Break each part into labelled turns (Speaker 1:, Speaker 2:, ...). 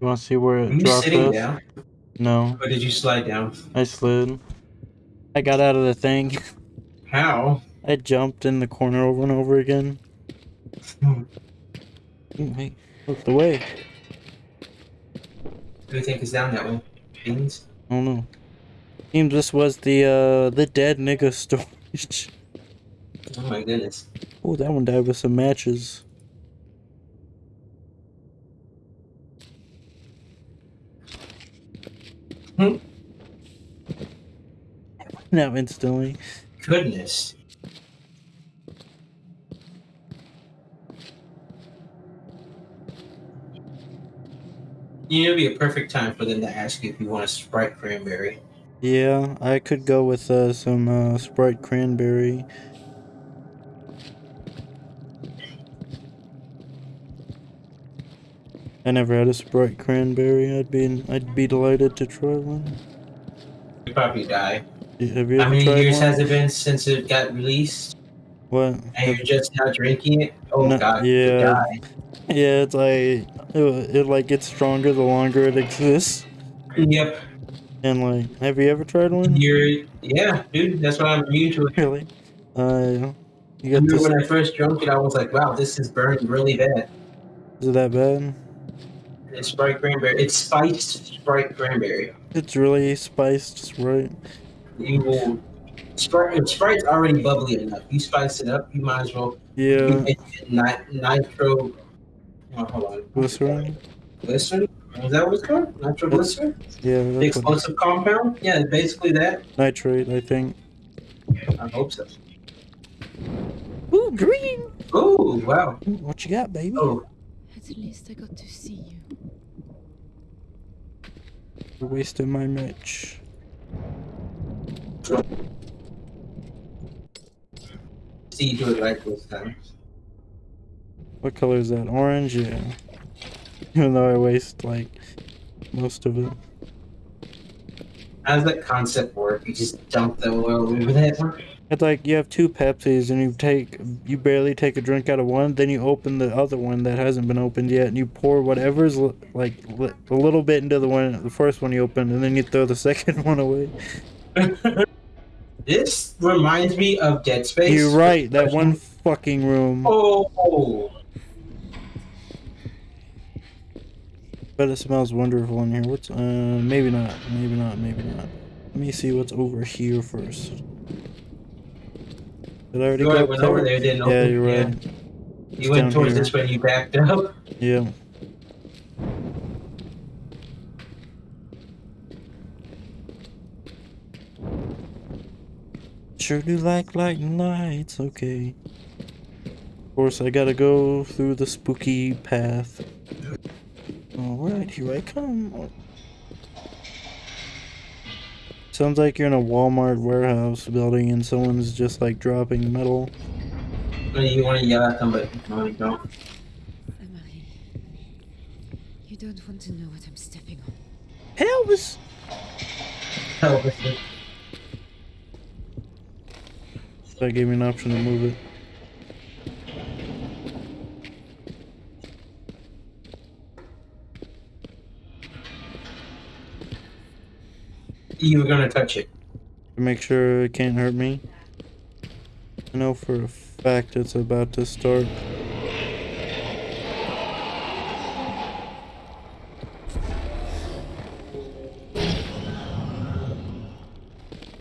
Speaker 1: You want to see where it
Speaker 2: Are you
Speaker 1: dropped
Speaker 2: sitting
Speaker 1: us?
Speaker 2: down?
Speaker 1: No,
Speaker 2: Or did you slide down?
Speaker 1: I slid. I got out of the thing.
Speaker 2: How?
Speaker 1: I jumped in the corner over and over again.
Speaker 2: Hmm.
Speaker 1: Ooh, Hey, look the way.
Speaker 2: Who do you think is down that way? Beans?
Speaker 1: I don't know. Seems this was the uh the dead nigga storage.
Speaker 2: Oh my goodness.
Speaker 1: Oh, that one died with some matches.
Speaker 2: Hmm.
Speaker 1: Now instantly.
Speaker 2: Goodness. You know, it'd be a perfect time for them to ask you if you want a Sprite cranberry.
Speaker 1: Yeah, I could go with uh, some uh, Sprite cranberry. I never had a Sprite cranberry. I'd be I'd be delighted to try one.
Speaker 2: You probably die.
Speaker 1: Have you
Speaker 2: How many years
Speaker 1: one?
Speaker 2: has it been since it got released?
Speaker 1: What?
Speaker 2: And you're just now drinking it? Oh
Speaker 1: No,
Speaker 2: god,
Speaker 1: yeah.
Speaker 2: die.
Speaker 1: Yeah, it's like it, it like gets stronger the longer it exists.
Speaker 2: Yep.
Speaker 1: And like, have you ever tried one?
Speaker 2: You're yeah, dude, that's why I'm immune to it.
Speaker 1: Really? Uh, you
Speaker 2: I
Speaker 1: got
Speaker 2: remember
Speaker 1: this?
Speaker 2: when I first drank it, I was like, wow, this is burning really bad.
Speaker 1: Is it that bad?
Speaker 2: It's Sprite cranberry. It's spiced Sprite cranberry.
Speaker 1: It's really spiced, right?
Speaker 2: You will. Sprite, if Sprite's already bubbly enough. You spice it up, you might as well.
Speaker 1: Yeah,
Speaker 2: You make nitro. Oh, hold on.
Speaker 1: glycerin.
Speaker 2: Glycerin? Is that what it's called? Nitroglycerin?
Speaker 1: Yeah,
Speaker 2: The
Speaker 1: that's what,
Speaker 2: explosive compound? Yeah, basically that.
Speaker 1: nitrate, I think.
Speaker 2: I hope so.
Speaker 1: Ooh, green.
Speaker 2: Oh, wow.
Speaker 1: What you got, baby?
Speaker 2: Oh,
Speaker 3: At least I got to see you.
Speaker 1: You're wasting my match.
Speaker 2: see you do it right this time.
Speaker 1: What color is that? Orange? Yeah. Even though I waste like most of it.
Speaker 2: How does that concept work? You just dump the oil over that?
Speaker 1: It's like you have two Pepsis and you take you barely take a drink out of one, then you open the other one that hasn't been opened yet, and you pour whatever's li- like li- a little bit into the one the first one you opened, and then you throw the second one away.
Speaker 2: this reminds me of Dead Space.
Speaker 1: You're right. That one fucking room.
Speaker 2: Oh,
Speaker 1: But it smells wonderful in here. What's uh maybe not, maybe not, maybe not. Let me see what's over here first. Did I already
Speaker 2: Go went over
Speaker 1: there?
Speaker 2: didn't
Speaker 1: Yeah,
Speaker 2: open.
Speaker 1: you're right.
Speaker 2: You
Speaker 1: It's
Speaker 2: went towards
Speaker 1: here.
Speaker 2: this way and you backed up.
Speaker 1: Yeah. Sure do like lighting lights, okay. Of course, I gotta go through the spooky path. Oh, Alright, here I come. Sounds like you're in a Walmart warehouse building and someone's just like dropping metal.
Speaker 2: You want to yell at them, but no, you don't.
Speaker 3: Marie, you don't want to know what I'm stepping on.
Speaker 1: Elvis!
Speaker 2: Help us.
Speaker 1: That gave me an option to move it.
Speaker 2: You were gonna touch it.
Speaker 1: to make sure it can't hurt me. I know for a fact it's about to start.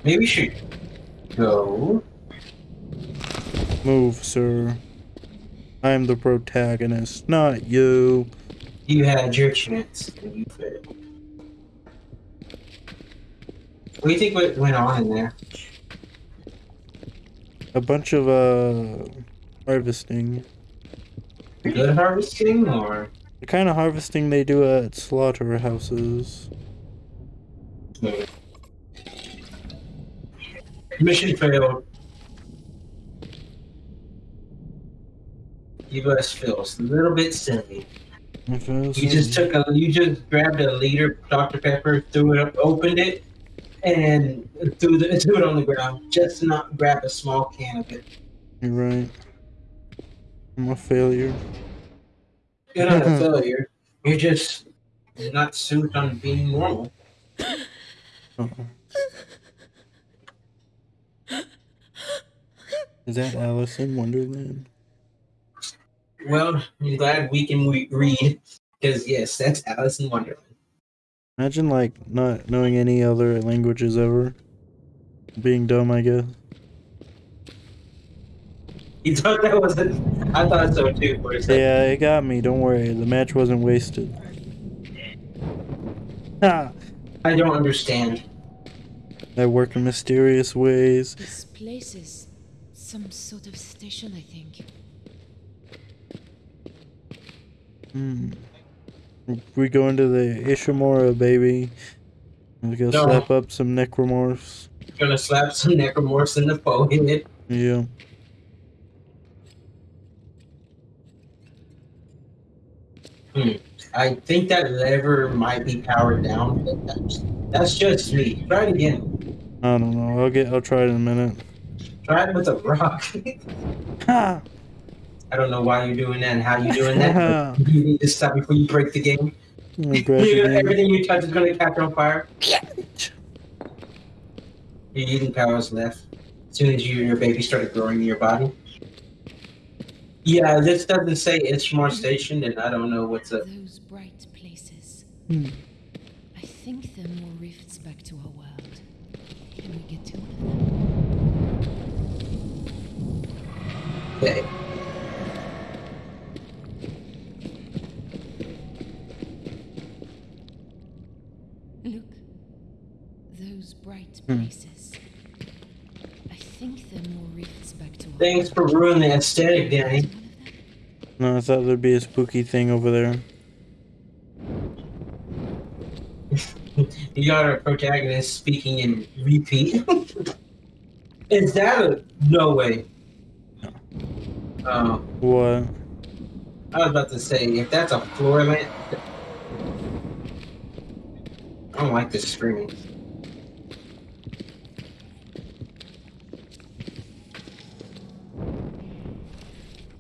Speaker 2: Maybe we should go.
Speaker 1: Move, sir. I'm the protagonist, not you.
Speaker 2: You had your chance and you failed. What do you think what went on in there?
Speaker 1: A bunch of uh harvesting.
Speaker 2: Good harvesting or
Speaker 1: The kind of harvesting they do at slaughterhouses.
Speaker 2: mission failed? You guys feel a little bit silly. You just took a, you just grabbed a liter Dr Pepper, threw it up, opened it, and threw the threw it on the ground. Just to not grab a small can of it.
Speaker 1: You're right. I'm a failure.
Speaker 2: You're not a failure. You're just not suited on being normal.
Speaker 1: Uh-uh. Is that Alice in Wonderland?
Speaker 2: Well, I'm glad we can read because yes, that's Alice in Wonderland.
Speaker 1: Imagine like not knowing any other languages ever. Being dumb, I guess.
Speaker 2: You thought that was a, I thought so too for a second.
Speaker 1: Yeah, it got me. Don't worry. The match wasn't wasted. Ha!
Speaker 2: I don't understand.
Speaker 1: I work in mysterious ways.
Speaker 3: This place is some sort of station, I think.
Speaker 1: Hmm. We go into the Ishimura, baby. We go
Speaker 2: No.
Speaker 1: slap up some necromorphs.
Speaker 2: Gonna slap some necromorphs in the forehead.
Speaker 1: Yeah. Hmm.
Speaker 2: I think that lever might be powered down, but that's, that's just me. Try it again.
Speaker 1: I don't know. I'll get. I'll try it in a minute.
Speaker 2: Try it with a rock.
Speaker 1: Ha!
Speaker 2: I don't know why you're doing that and how you're doing that. you need to stop before you break the game.
Speaker 1: I'm gonna grab
Speaker 2: You-
Speaker 1: the game.
Speaker 2: everything you touch is gonna catch on fire. Your eating powers left. As soon as you, your baby started growing in your body. Yeah, this doesn't say Ishmar Station, and I don't know what's up.
Speaker 3: Those bright places.
Speaker 1: Hmm.
Speaker 3: I think they're more rifts back to our world. Can we get to one of them?
Speaker 2: Okay.
Speaker 3: Look. Those bright
Speaker 1: Hmm.
Speaker 3: places. I think they're more rifts back to our
Speaker 2: Thanks for ruining the aesthetic. Danny.
Speaker 3: One of them?
Speaker 1: No, I thought there'd be a spooky thing over there.
Speaker 2: You got our protagonist speaking in repeat. Is that a no way? Oh,
Speaker 1: What?
Speaker 2: I was about to say if that's a floor lamp. I don't like this screaming.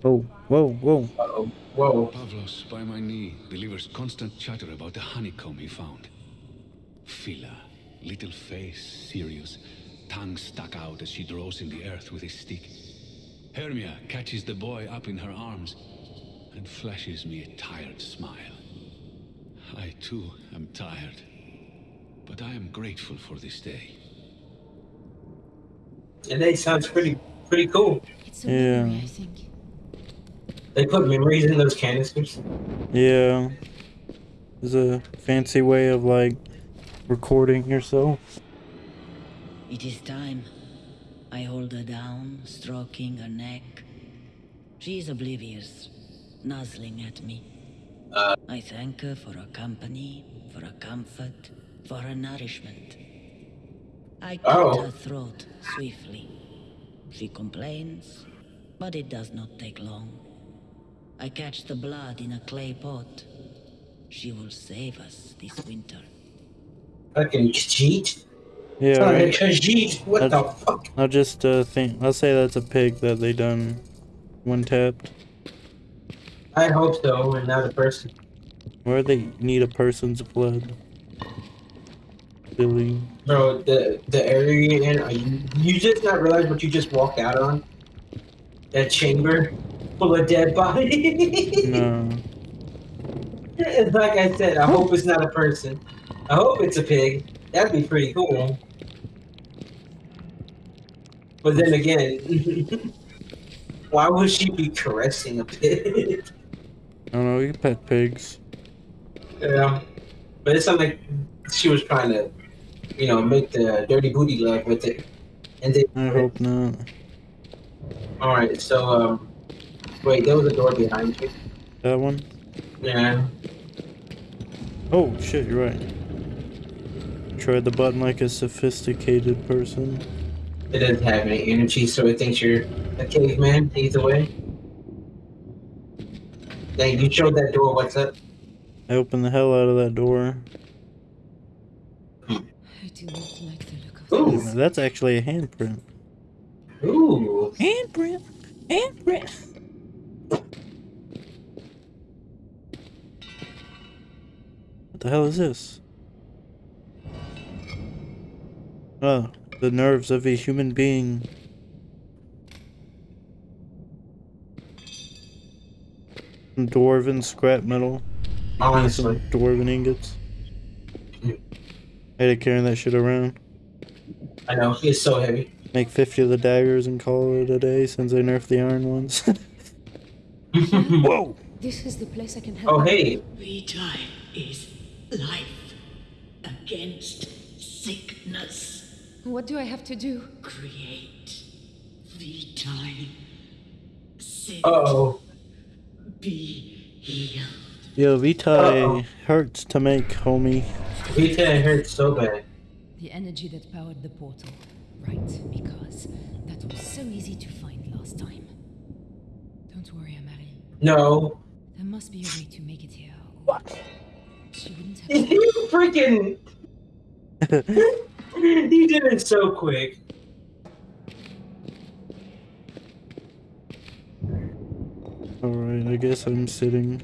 Speaker 1: Oh, whoa, whoa.
Speaker 2: Uh-oh. Whoa.
Speaker 4: Pavlos, by my knee, delivers constant chatter about the honeycomb he found. Phila, little face, serious, tongue stuck out as she draws in the earth with his stick. Hermia catches the boy up in her arms and flashes me a tired smile. I too am tired, but I am grateful for this day.
Speaker 2: And that sounds pretty pretty cool.
Speaker 3: It's a
Speaker 1: Yeah.
Speaker 3: memory, I think.
Speaker 2: They put memories in those canisters.
Speaker 1: Yeah. There's a fancy way of like recording yourself.
Speaker 5: It is time. I hold her down, stroking her neck. She is oblivious, nuzzling at me. Uh. I thank her for her company, for her comfort, for her nourishment. I cut
Speaker 2: Oh.
Speaker 5: her throat swiftly. She complains, but it does not take long. I catch the blood in a clay pot. She will save us this winter.
Speaker 2: Fucking Khajiit.
Speaker 1: Yeah,
Speaker 2: Fucking
Speaker 1: right.
Speaker 2: Khajiit. What the fuck?
Speaker 1: I'll just uh think I'll say that's a pig that they done one tapped.
Speaker 2: I hope so, and not a person.
Speaker 1: Where they need a person's blood. Billy.
Speaker 2: Bro, the the area you're in, are you, you just not realize what you just walked out on? That chamber full of dead bodies.
Speaker 1: No.
Speaker 2: Like I said, I hope it's not a person. I hope it's a pig. That'd be pretty cool. But then again, why would she be caressing a pig?
Speaker 1: I don't know, you can pet pigs.
Speaker 2: yeah. But it's sounded like she was trying to, you know, make the dirty booty love with it. And then,
Speaker 1: I hope not.
Speaker 2: all right, so um, wait, there was a door behind you.
Speaker 1: That one?
Speaker 2: Yeah.
Speaker 1: Oh shit, you're right. Tried the button like a sophisticated person.
Speaker 2: It doesn't have any energy, so it thinks you're a caveman. Either way. Dang, you showed that door. What's up?
Speaker 1: I opened the hell out of that door. Hmm.
Speaker 3: I do not like the look of
Speaker 2: Ooh.
Speaker 3: this.
Speaker 1: That's actually a handprint.
Speaker 2: Ooh.
Speaker 1: Handprint! Handprint! What the hell is this? Oh, the nerves of a human being. Some Dwarven scrap metal. Some dwarven ingots. I had to carry that shit around.
Speaker 2: I know. It's so heavy.
Speaker 1: Make 50 of the daggers and call it a day since they nerfed the iron ones. Whoa!
Speaker 3: This is the place I can help.
Speaker 2: oh,
Speaker 3: you.
Speaker 2: hey.
Speaker 5: Vitae is life against sickness.
Speaker 3: What do I have to do?
Speaker 5: Create Vitae. Sit.
Speaker 2: Uh-oh.
Speaker 5: Be healed.
Speaker 1: Yo, Vitae
Speaker 2: Uh-oh.
Speaker 1: hurts to make, homie.
Speaker 2: Vita hurts so bad.
Speaker 3: The energy that powered the portal. Right, because that was so easy to find last time. Don't worry, Amari.
Speaker 2: No.
Speaker 3: There must be a way to make it here. What? She wouldn't have.
Speaker 2: you freaking... you did it so quick.
Speaker 1: Alright, I guess I'm sitting.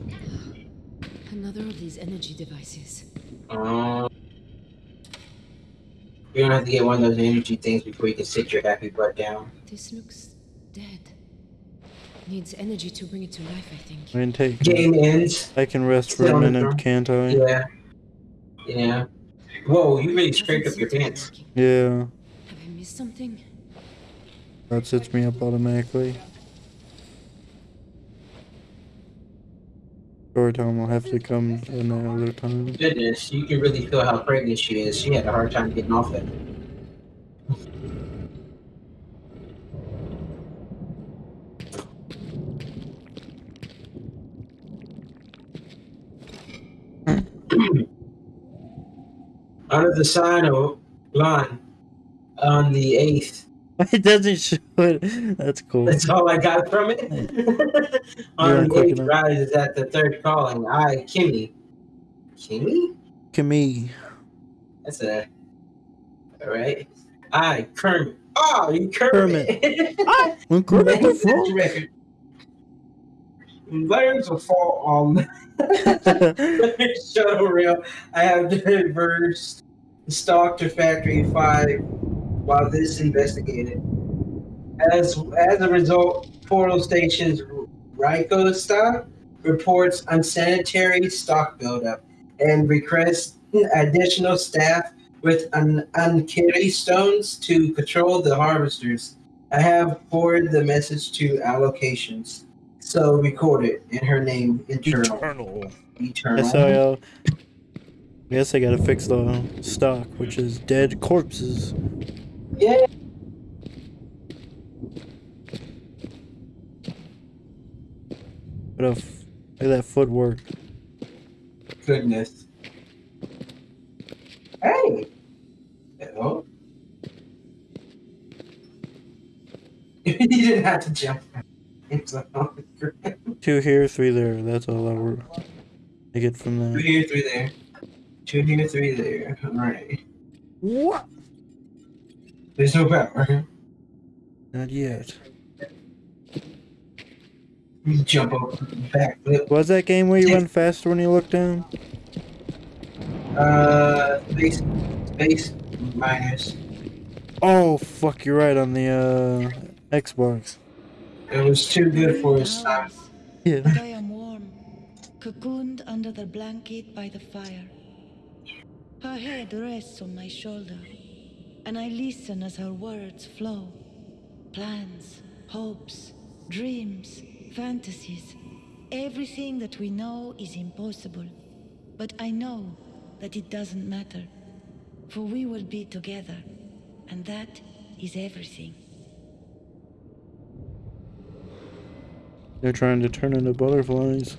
Speaker 3: Another of these energy devices.
Speaker 2: Um, you're gonna have to get one of those energy things before you can sit your happy butt down.
Speaker 3: This looks dead. Needs energy to bring it to life, I think.
Speaker 1: I can take.
Speaker 2: Game ends.
Speaker 1: I can rest for a minute, can't I?
Speaker 2: Yeah. Yeah. Whoa, you really
Speaker 3: Doesn't
Speaker 2: scraped up your pants.
Speaker 1: Yeah,
Speaker 3: Have I missed something?
Speaker 1: that sets me up automatically. Story time will have to come another time.
Speaker 2: Goodness, you can really feel how pregnant she is. She had a hard time getting off it. Under the sign of Lon on the 8th.
Speaker 1: It doesn't show it. That's cool.
Speaker 2: That's all I got from it. on the
Speaker 1: quick
Speaker 2: 8th
Speaker 1: enough.
Speaker 2: rises at the third calling. I, Kimmy. Kimmy?
Speaker 1: Kimmy.
Speaker 2: That's a. Alright. I, Kermit. Oh, you Kermit.
Speaker 1: Ah, when Kermit the
Speaker 2: That's the
Speaker 1: Frog-
Speaker 2: record. Layers will fall on Shuttle Rail. I have diverged stock to Factory 5 while this is investigated. As as a result, Portal Station's Ryko staff reports unsanitary stock buildup and requests additional staff with un- unkiri stones to control the harvesters. I have forwarded the message to allocations. So record it in her name, internal.
Speaker 1: Eternal.
Speaker 2: Eternal.
Speaker 1: SIL. I guess I gotta fix the stock, which is dead corpses.
Speaker 2: Yeah.
Speaker 1: What a f- look at that footwork.
Speaker 2: Goodness. Hey. Hello. you didn't have to jump. It's on the ground.
Speaker 1: Two here, three there. That's all I were. I get from there.
Speaker 2: here, three there. Two here, three there. Alright.
Speaker 1: What?
Speaker 2: There's no power.
Speaker 1: Not yet.
Speaker 2: You jump up, backflip.
Speaker 1: Was that game where you run faster when you look down?
Speaker 2: Uh, space, space minus.
Speaker 1: Oh fuck, you're right on the uh Xbox.
Speaker 2: It was too good for his time.
Speaker 1: Yeah.
Speaker 5: But I am warm, cocooned under the blanket by the fire. Her head rests on my shoulder, and I listen as her words flow. Plans, hopes, dreams, fantasies. Everything that we know is impossible. But I know that it doesn't matter. For we will be together, and that is everything.
Speaker 1: They're trying to turn into butterflies.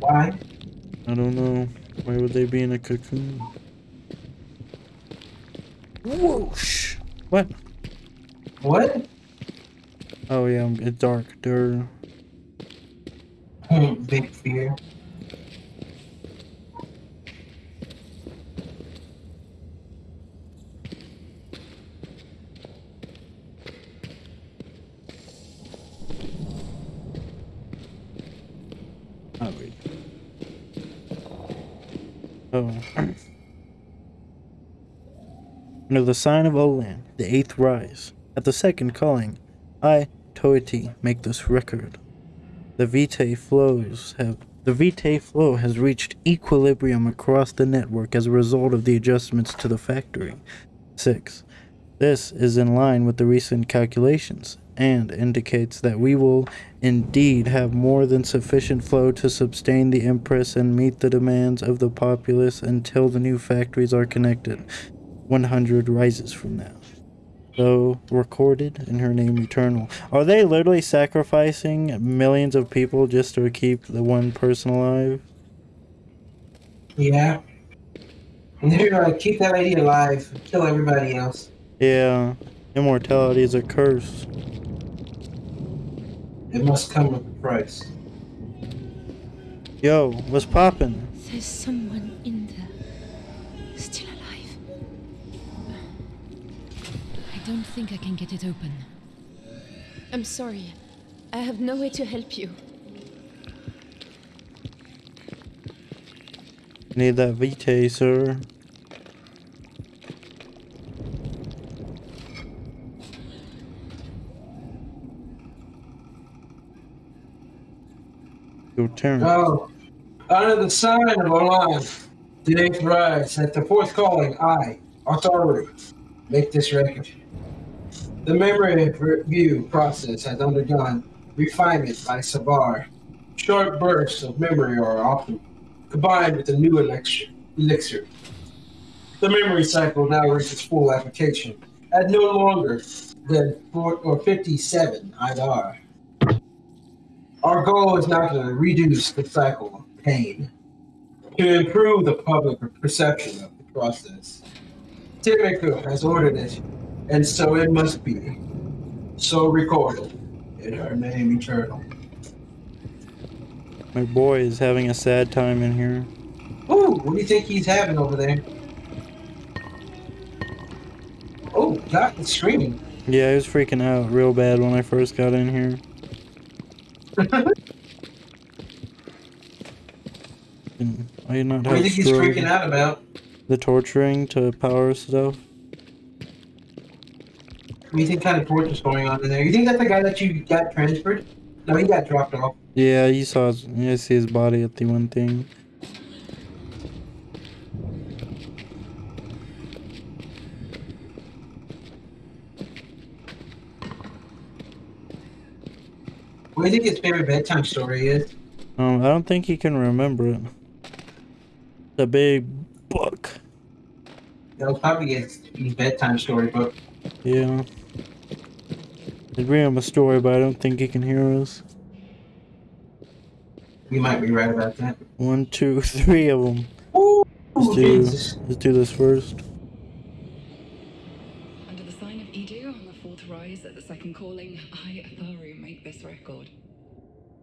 Speaker 2: Why?
Speaker 1: I don't know. Why would they be in a cocoon? Whoosh! What?
Speaker 2: What?
Speaker 1: Oh yeah, it's dark.
Speaker 2: Hmm, Big fear.
Speaker 1: Oh wait. Oh. Under the sign of Olan, the eighth rise, at the second calling, I, Toiti, make this record. The Vitae flows have the Vitae flow has reached equilibrium across the network as a result of the adjustments to the factory. 6. This is in line with the recent calculations and indicates that we will indeed have more than sufficient flow to sustain the Empress and meet the demands of the populace until the new factories are connected. 100 rises from now. Though recorded in her name eternal. Are they literally sacrificing millions of people just to keep the one person alive?
Speaker 2: Yeah. And they're gonna keep that lady alive, kill everybody else.
Speaker 1: Yeah. Immortality is a curse.
Speaker 2: It must come with a price.
Speaker 1: Yo, what's poppin'?
Speaker 3: There's someone think I can get it open. I'm sorry. I have no way to help you.
Speaker 1: Need that V-taser. Your turn.
Speaker 2: Oh, under the sign of Olan, the eighth rise, at the fourth calling, I, authority, make this record. The memory review process has undergone refinement by Savar. Short bursts of memory are often combined with a new elixir. The memory cycle now reaches full application at no longer than 4 or 57 IDR. Our goal is now to reduce the cycle of pain, to improve the public perception of the process. Timiko has ordered it, and so it must be. So recorded in her name eternal.
Speaker 1: My boy is having a sad time in here.
Speaker 2: Ooh, what do you think he's having over there? Oh, God, it's screaming.
Speaker 1: Yeah, he was freaking out real bad when I first got in here. I did not
Speaker 2: What do you think he's freaking out about?
Speaker 1: the torturing to power stuff.
Speaker 2: You think kind of torture's going on in there? You think that's the guy that you got transferred? No, he got dropped off.
Speaker 1: Yeah, you saw his, you see his body at the one thing.
Speaker 2: What do you think his favorite bedtime story is?
Speaker 1: Um, I don't think he can remember it. The big book.
Speaker 2: That was probably his, his bedtime story book.
Speaker 1: Yeah. I'd read him a story, but I don't think he can hear us.
Speaker 2: You might be right about that.
Speaker 1: One, two, three of them.
Speaker 2: Ooh,
Speaker 1: Let's do,
Speaker 2: Jesus.
Speaker 1: let's do this first.
Speaker 6: Under the sign of Edu on the fourth rise at the second calling, I, Atharu, make this record.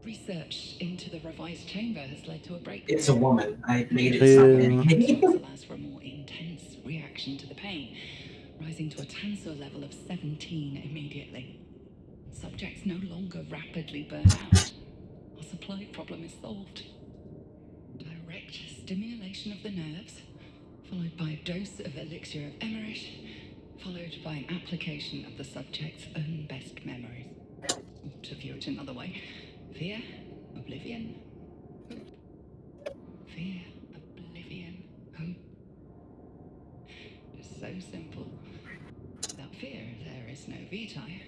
Speaker 6: Research into the revised chamber has led to a breakthrough.
Speaker 2: It's a woman. I made it
Speaker 1: Yeah.
Speaker 2: something.
Speaker 6: This allows for a more intense reaction to the pain, rising to a tensor level of 17 immediately. Subjects no longer rapidly burn out. Our supply problem is solved. Direct stimulation of the nerves, followed by a dose of elixir of Emmerich, followed by an application of the subject's own best memories. Or To view it another way, fear, oblivion, hope. Fear, oblivion, hope. It's so simple. Without fear, there is no vitae.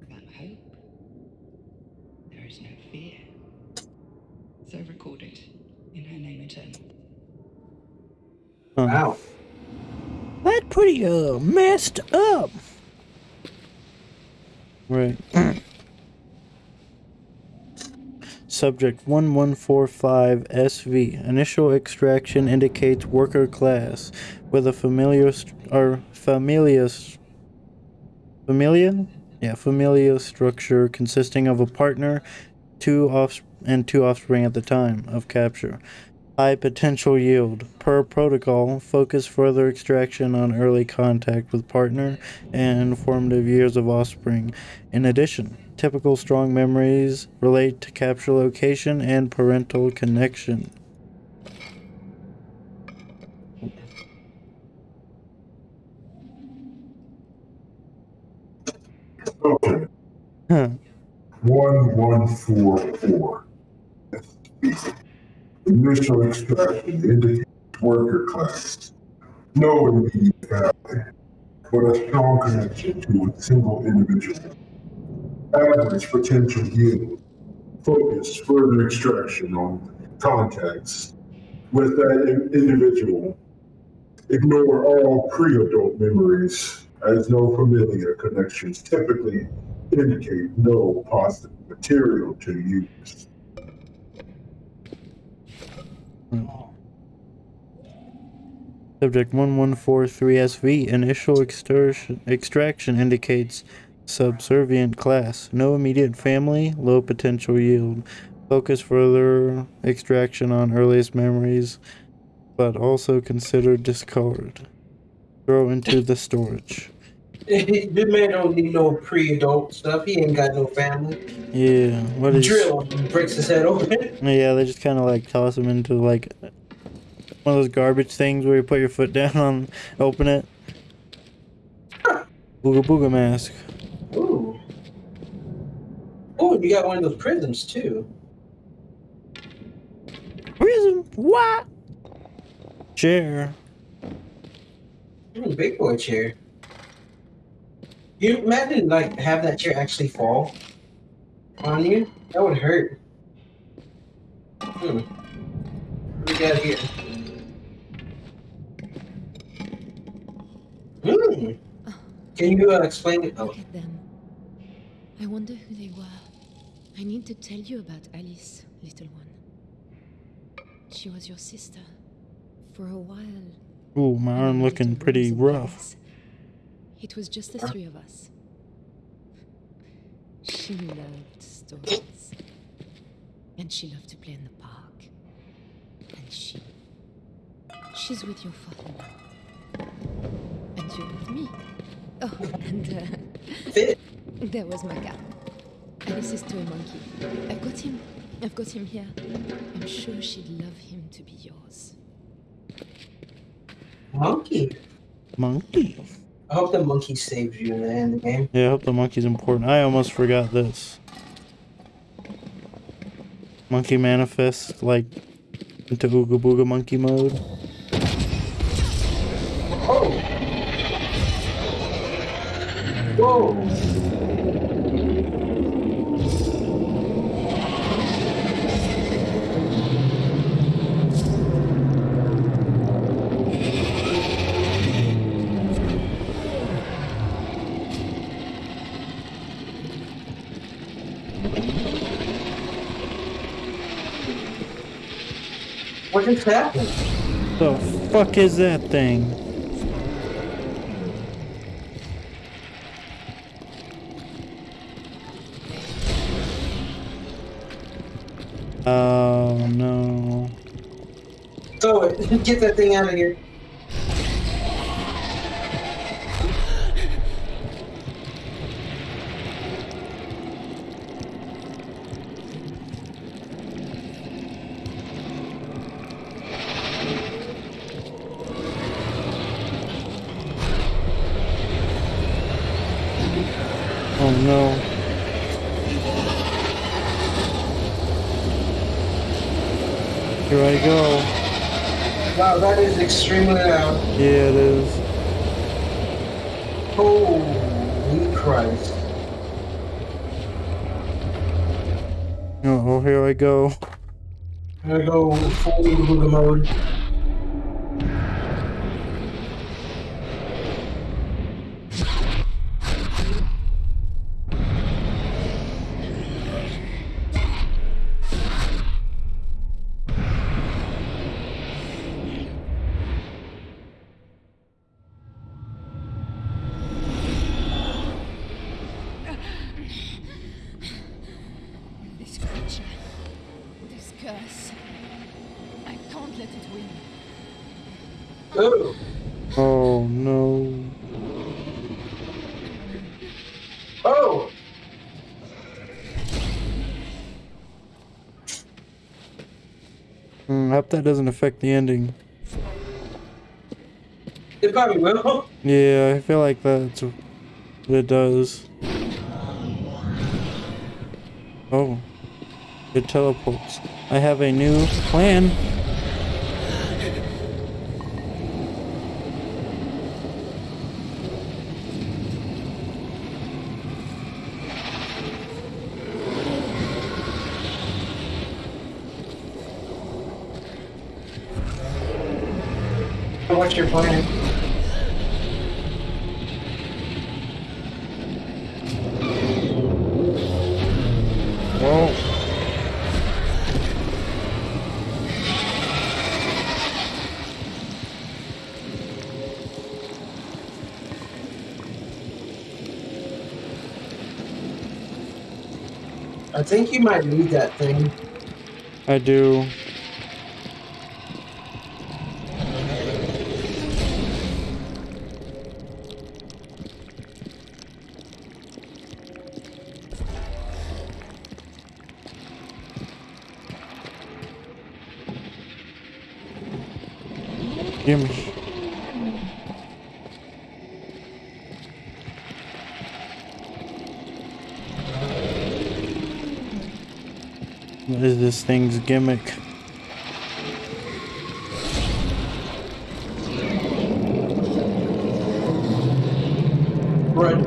Speaker 6: Without hope, there is no fear. So recorded in her name eternal.
Speaker 1: Huh.
Speaker 2: Wow.
Speaker 1: That's pretty uh messed up. Right. Subject 1145 SV. Initial extraction indicates worker class with a familiar st- or familia st- familia? Yeah, familia structure consisting of a partner, two off and two offspring at the time of capture. High potential yield. Per protocol, focus further extraction on early contact with partner and formative years of offspring. In addition, typical strong memories relate to capture location and parental connection. Huh. Hmm.
Speaker 7: 1144. Initial extraction indicates worker class. No immediate family, but a strong connection to a single individual. Average potential yield. Focus further extraction on contacts with that individual. Ignore all pre-adult memories, as no familiar connections typically indicate no positive material to use. Hmm.
Speaker 1: Subject 1143SV. Initial extraction, indicates subservient class. No immediate family, low potential yield. Focus further extraction on earliest memories, but also consider discard. Throw into the storage.
Speaker 2: this man don't need no pre-adult stuff. He ain't got no family.
Speaker 1: Yeah, what is
Speaker 2: Drill breaks his head open.
Speaker 1: Yeah, they just kind of like toss him into like one of those garbage things where you put your foot down on, open it. Booga booga mask.
Speaker 2: Ooh. Oh, you got one of those prisms too.
Speaker 1: Prism? What? Chair.
Speaker 2: Mm, big boy chair. You imagine like have that chair actually fall on you? That would hurt. Hmm. What we got here? Hmm. Can you uh, explain it? Oh,
Speaker 3: them. I wonder who they were. I need to tell you about Alice, little one. She was your sister. For a while.
Speaker 1: Ooh, my arm looking pretty rough.
Speaker 3: It was just the three of us. She loved stories. And she loved to play in the park. And she. She's with your father now. And you're with me. Oh, and uh, there was my cat. This Alice's toy monkey. I've got him. I've got him here. I'm sure she'd love him to be yours.
Speaker 2: Monkey.
Speaker 1: Monkey.
Speaker 2: I hope the monkey saves you in the end of the game.
Speaker 1: Yeah, I hope the monkey's important. I almost forgot this. Monkey manifest like into Ooga Booga monkey mode.
Speaker 2: Oh. Whoa. What just happened?
Speaker 1: The fuck is that thing? Oh no.
Speaker 2: So get that thing out of here.
Speaker 1: Oh no. Here I go.
Speaker 2: Wow, that is extremely loud.
Speaker 1: Yeah, it is.
Speaker 2: Holy Christ.
Speaker 1: Oh, here I go.
Speaker 2: I'm go full Booga mode.
Speaker 3: This creature. This curse. I can't let it win.
Speaker 2: Oh,
Speaker 1: Oh no.
Speaker 2: oh,
Speaker 1: Hmm, I hope that doesn't affect the ending.
Speaker 2: it probably will.
Speaker 1: Yeah, I feel like that's what it does. Oh. It teleports. I have a new plan.
Speaker 2: What's your plan?
Speaker 1: Well,
Speaker 2: I think you might need that thing.
Speaker 1: I do. Gimme. What is this thing's gimmick?
Speaker 2: Run.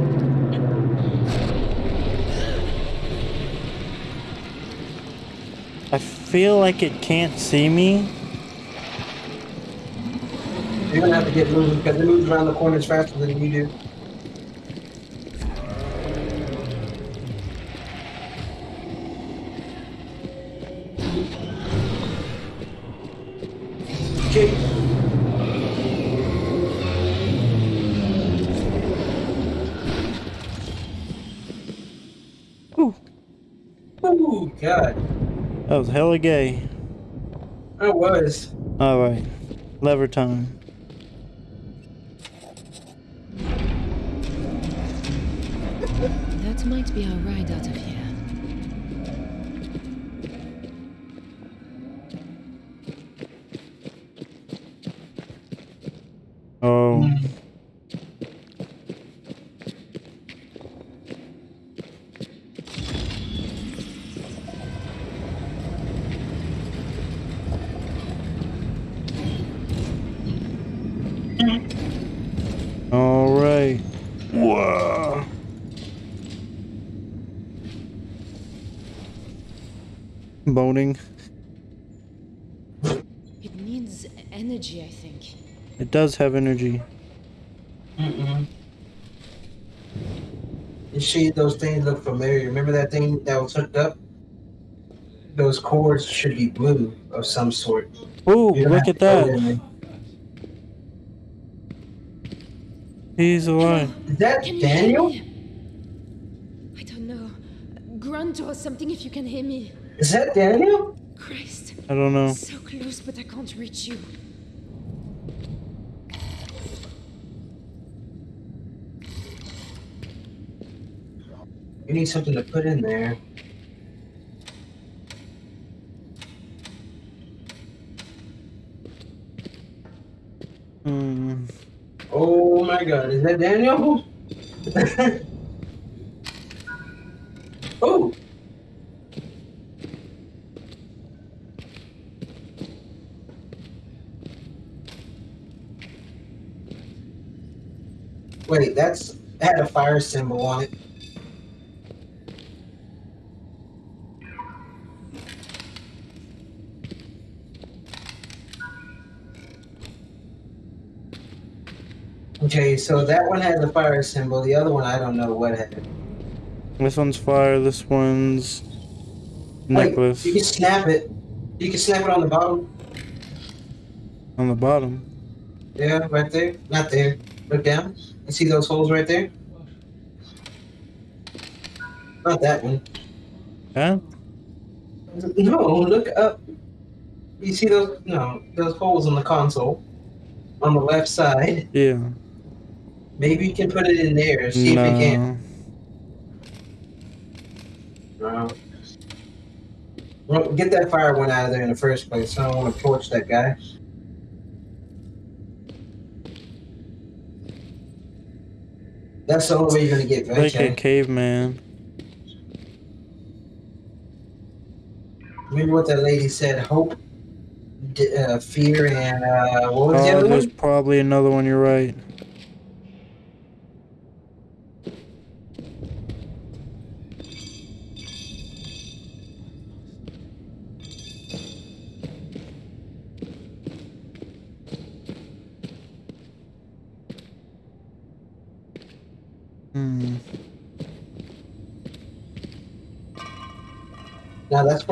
Speaker 1: I feel like it can't see me.
Speaker 2: You're gonna have to get moving because it moves around the corners faster than you do.
Speaker 1: Hella gay.
Speaker 2: I was.
Speaker 1: Alright, lever time.
Speaker 3: That might be our ride out of here.
Speaker 1: Oh, alright. Whoa. Boning.
Speaker 3: It needs energy, I think.
Speaker 1: It does have energy.
Speaker 2: Mm-mm. You see, those things look familiar. Remember that thing that was hooked up? Those cords should be blue of some sort.
Speaker 1: Ooh, look at that. He's alive.
Speaker 2: Is that
Speaker 3: Can
Speaker 2: Daniel?
Speaker 3: I don't know. Grunt or something if you can hear me.
Speaker 2: Is that Daniel?
Speaker 3: Christ.
Speaker 1: I don't know.
Speaker 3: So close, but I can't reach you.
Speaker 2: You need something to put in there.
Speaker 1: Hmm.
Speaker 2: Oh my god, is that Daniel? oh! Wait, that's had a fire symbol on it. Okay, so that one has a fire symbol. The other one, I don't know what had.
Speaker 1: This one's fire. This one's
Speaker 2: Like,
Speaker 1: necklace
Speaker 2: you can snap it. You can snap it on the bottom.
Speaker 1: on the bottom.
Speaker 2: Yeah, right there. Not there. Look down. You see those holes right there? Not that one.
Speaker 1: Yeah.
Speaker 2: No, look up. You see those? No, those holes in the console on the left side.
Speaker 1: Yeah.
Speaker 2: Maybe you can put it in there. See if you can.
Speaker 1: No.
Speaker 2: No. Well, get that fire one out of there in the first place. I don't want to torch that guy. That's the only way you're gonna get
Speaker 1: Like a
Speaker 2: venture.
Speaker 1: caveman.
Speaker 2: Remember what that lady said? Hope, d- uh, fear, and uh, what was the
Speaker 1: Oh,
Speaker 2: other
Speaker 1: there's
Speaker 2: one?
Speaker 1: probably another one. You're right. Hmm.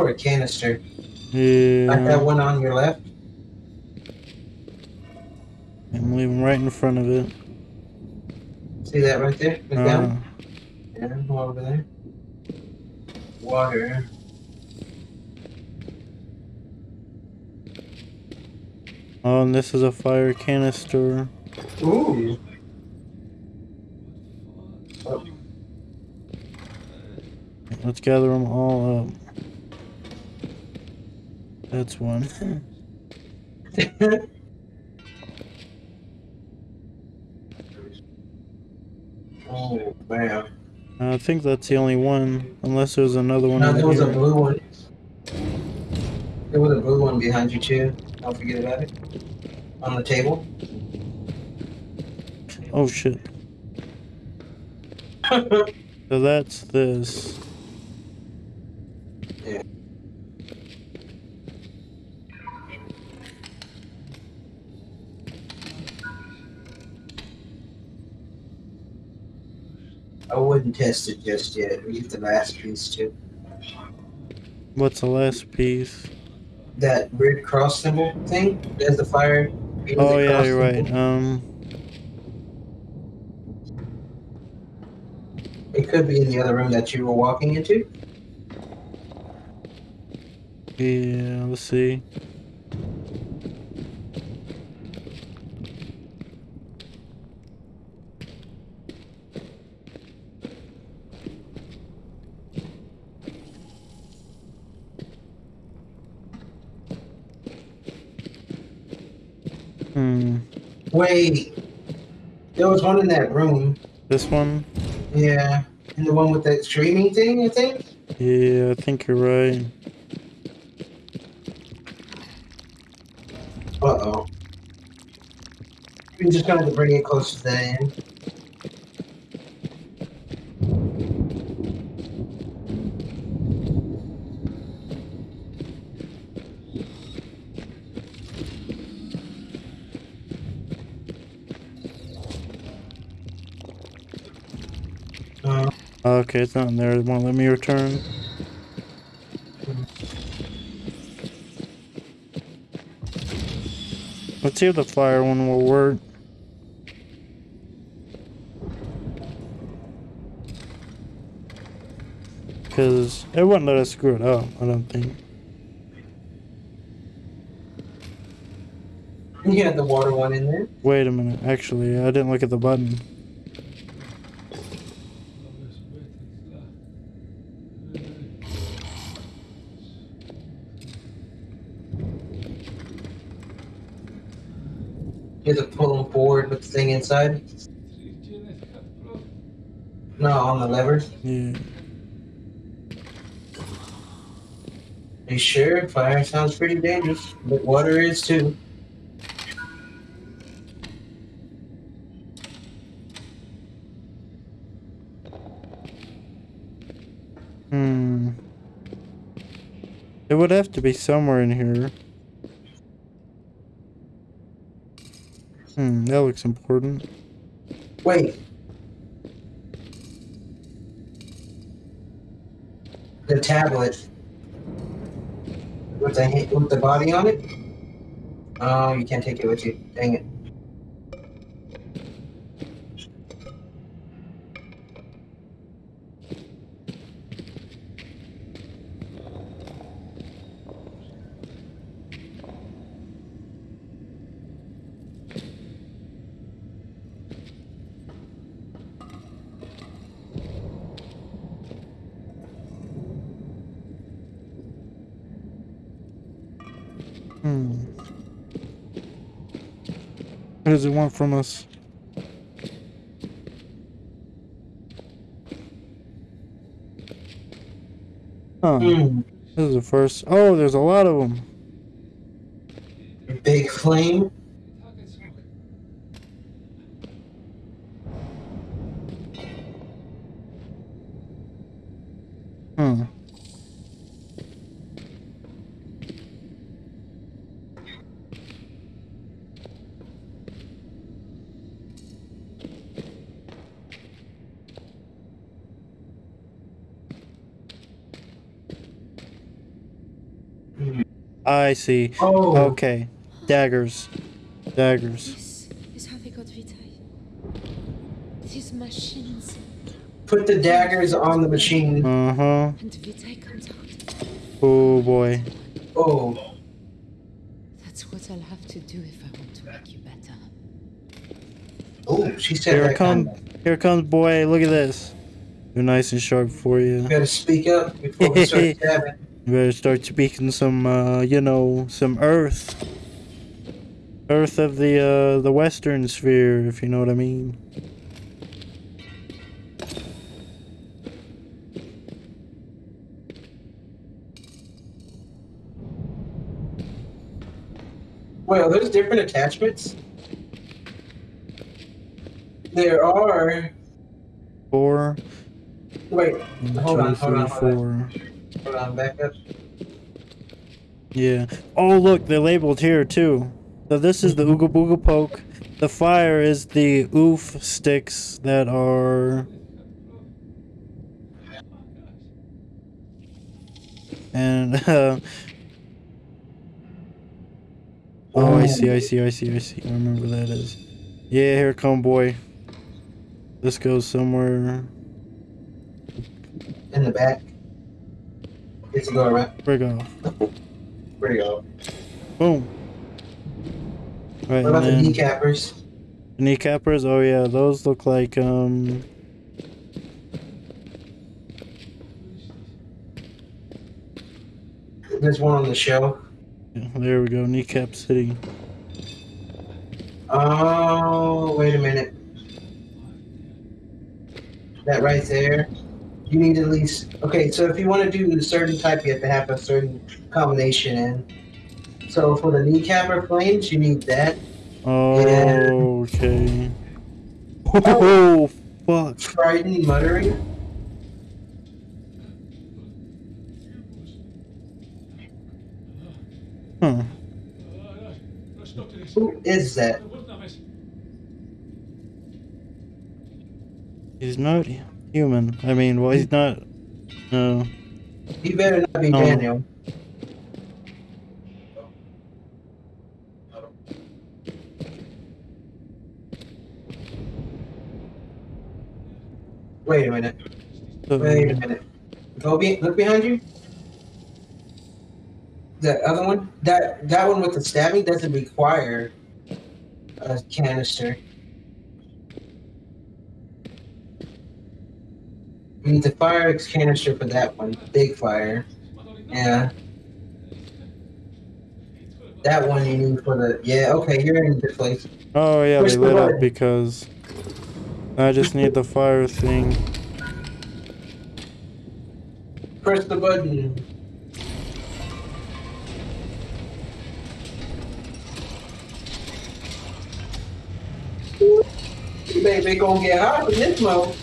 Speaker 2: No, that's for a canister. Like that one on your left.
Speaker 1: I'm leaving right in front of it.
Speaker 2: See that right there? Look down.
Speaker 1: Uh,
Speaker 2: Yeah, go over there. Water.
Speaker 1: oh, and this is a fire canister.
Speaker 2: Ooh.
Speaker 1: Let's gather them all up. That's one.
Speaker 2: oh man.
Speaker 1: I think that's the only one, unless there's another one.
Speaker 2: No, there was a blue one. There was a blue one behind you too. Don't forget about it. On the table.
Speaker 1: Oh shit. So that's this.
Speaker 2: Yeah. I wouldn't test it just yet. We get the last piece too.
Speaker 1: What's the last piece?
Speaker 2: That red cross symbol thing. There's the fire. you know,
Speaker 1: Oh
Speaker 2: the
Speaker 1: yeah, you're right. Um,
Speaker 2: It could be in the other room that you were walking into.
Speaker 1: yeah. Let's see. Hmm.
Speaker 2: There was one in that room.
Speaker 1: This one?
Speaker 2: Yeah. And the one with that streaming thing, I think?
Speaker 1: Yeah, I think you're right.
Speaker 2: Uh oh. We're just to bring it close to the end. Uh,
Speaker 1: Okay, it's not in there. It won't let me return. Let's see if the fire one will work. Because it wouldn't let us screw it up, I don't think.
Speaker 2: you had the water one in there.
Speaker 1: Wait a minute, actually, I didn't look at the button.
Speaker 2: You have to pull them forward with the thing inside. No, on the lever.
Speaker 1: Yeah.
Speaker 2: Are you sure? Fire sounds pretty dangerous, but water is too.
Speaker 1: Hmm. It would have to be somewhere in here. Hmm, that looks important.
Speaker 2: Wait. The tablet with the with the body on it. Oh, you can't take it with you. Dang it.
Speaker 1: Hmm. What does it want from us? Huh.
Speaker 2: Hmm.
Speaker 1: This is the first. Oh, there's a lot of them.
Speaker 2: Big flame.
Speaker 1: Hmm. I see.
Speaker 2: Oh,
Speaker 1: Okay. Daggers. Daggers.
Speaker 3: This is how they got Vitae. These machines.
Speaker 2: put the daggers on the machine.
Speaker 1: Uh huh.
Speaker 3: And Vitae comes out.
Speaker 1: Oh boy.
Speaker 2: Oh,
Speaker 3: That's what I'll have to do if I want to make you better.
Speaker 2: oh, she said
Speaker 1: Here
Speaker 2: that
Speaker 1: it comes.
Speaker 2: kind of-
Speaker 1: Here comes boy. Look at this. They're nice and sharp for you.
Speaker 2: You gotta speak up before we start stabbing.
Speaker 1: Better start speaking some, uh, you know, some Earth. Earth of the, uh, the Western Sphere, if you know what I mean.
Speaker 2: Well, there's different attachments. There are.
Speaker 1: Four,
Speaker 2: Wait, hold on, hold on, hold on.
Speaker 1: four.
Speaker 2: Hold on, back up.
Speaker 1: Yeah. Oh, look, they're labeled here, too. So this is the Ooga Booga Poke. The fire is the oof sticks that are... And, uh... Oh, I see, I see, I see, I see. I remember that is. Yeah, here come boy. This goes somewhere...
Speaker 2: In the back. It's a go around.
Speaker 1: Break off.
Speaker 2: You go?
Speaker 1: Boom. Right,
Speaker 2: What about the kneecappers?
Speaker 1: Kneecappers? Oh yeah, those look like um
Speaker 2: There's one on the shelf.
Speaker 1: yeah, there we go, kneecap city.
Speaker 2: Oh, wait a minute. That right there. You need at least. Okay, so if you want to do a certain type, you have to have a certain combination in. So for the kneecapper flames, you need that.
Speaker 1: Oh okay. Oh fuck.
Speaker 2: Trident muttering.
Speaker 1: Huh.
Speaker 2: Who is that?
Speaker 1: He's not human. I mean well he's not no.
Speaker 2: You better not be
Speaker 1: Oh.
Speaker 2: Daniel. Wait a minute. Wait a minute. Go be look behind you. The other one, that that one with the stabbing doesn't require a canister. You need the fire canister for that one. Big fire. Yeah. That one you need for the yeah, okay, you're in good place.
Speaker 1: Oh yeah,
Speaker 2: Push
Speaker 1: they
Speaker 2: the
Speaker 1: lit up because I just need the fire thing.
Speaker 2: Press the button. Baby gonna get hot in this mode.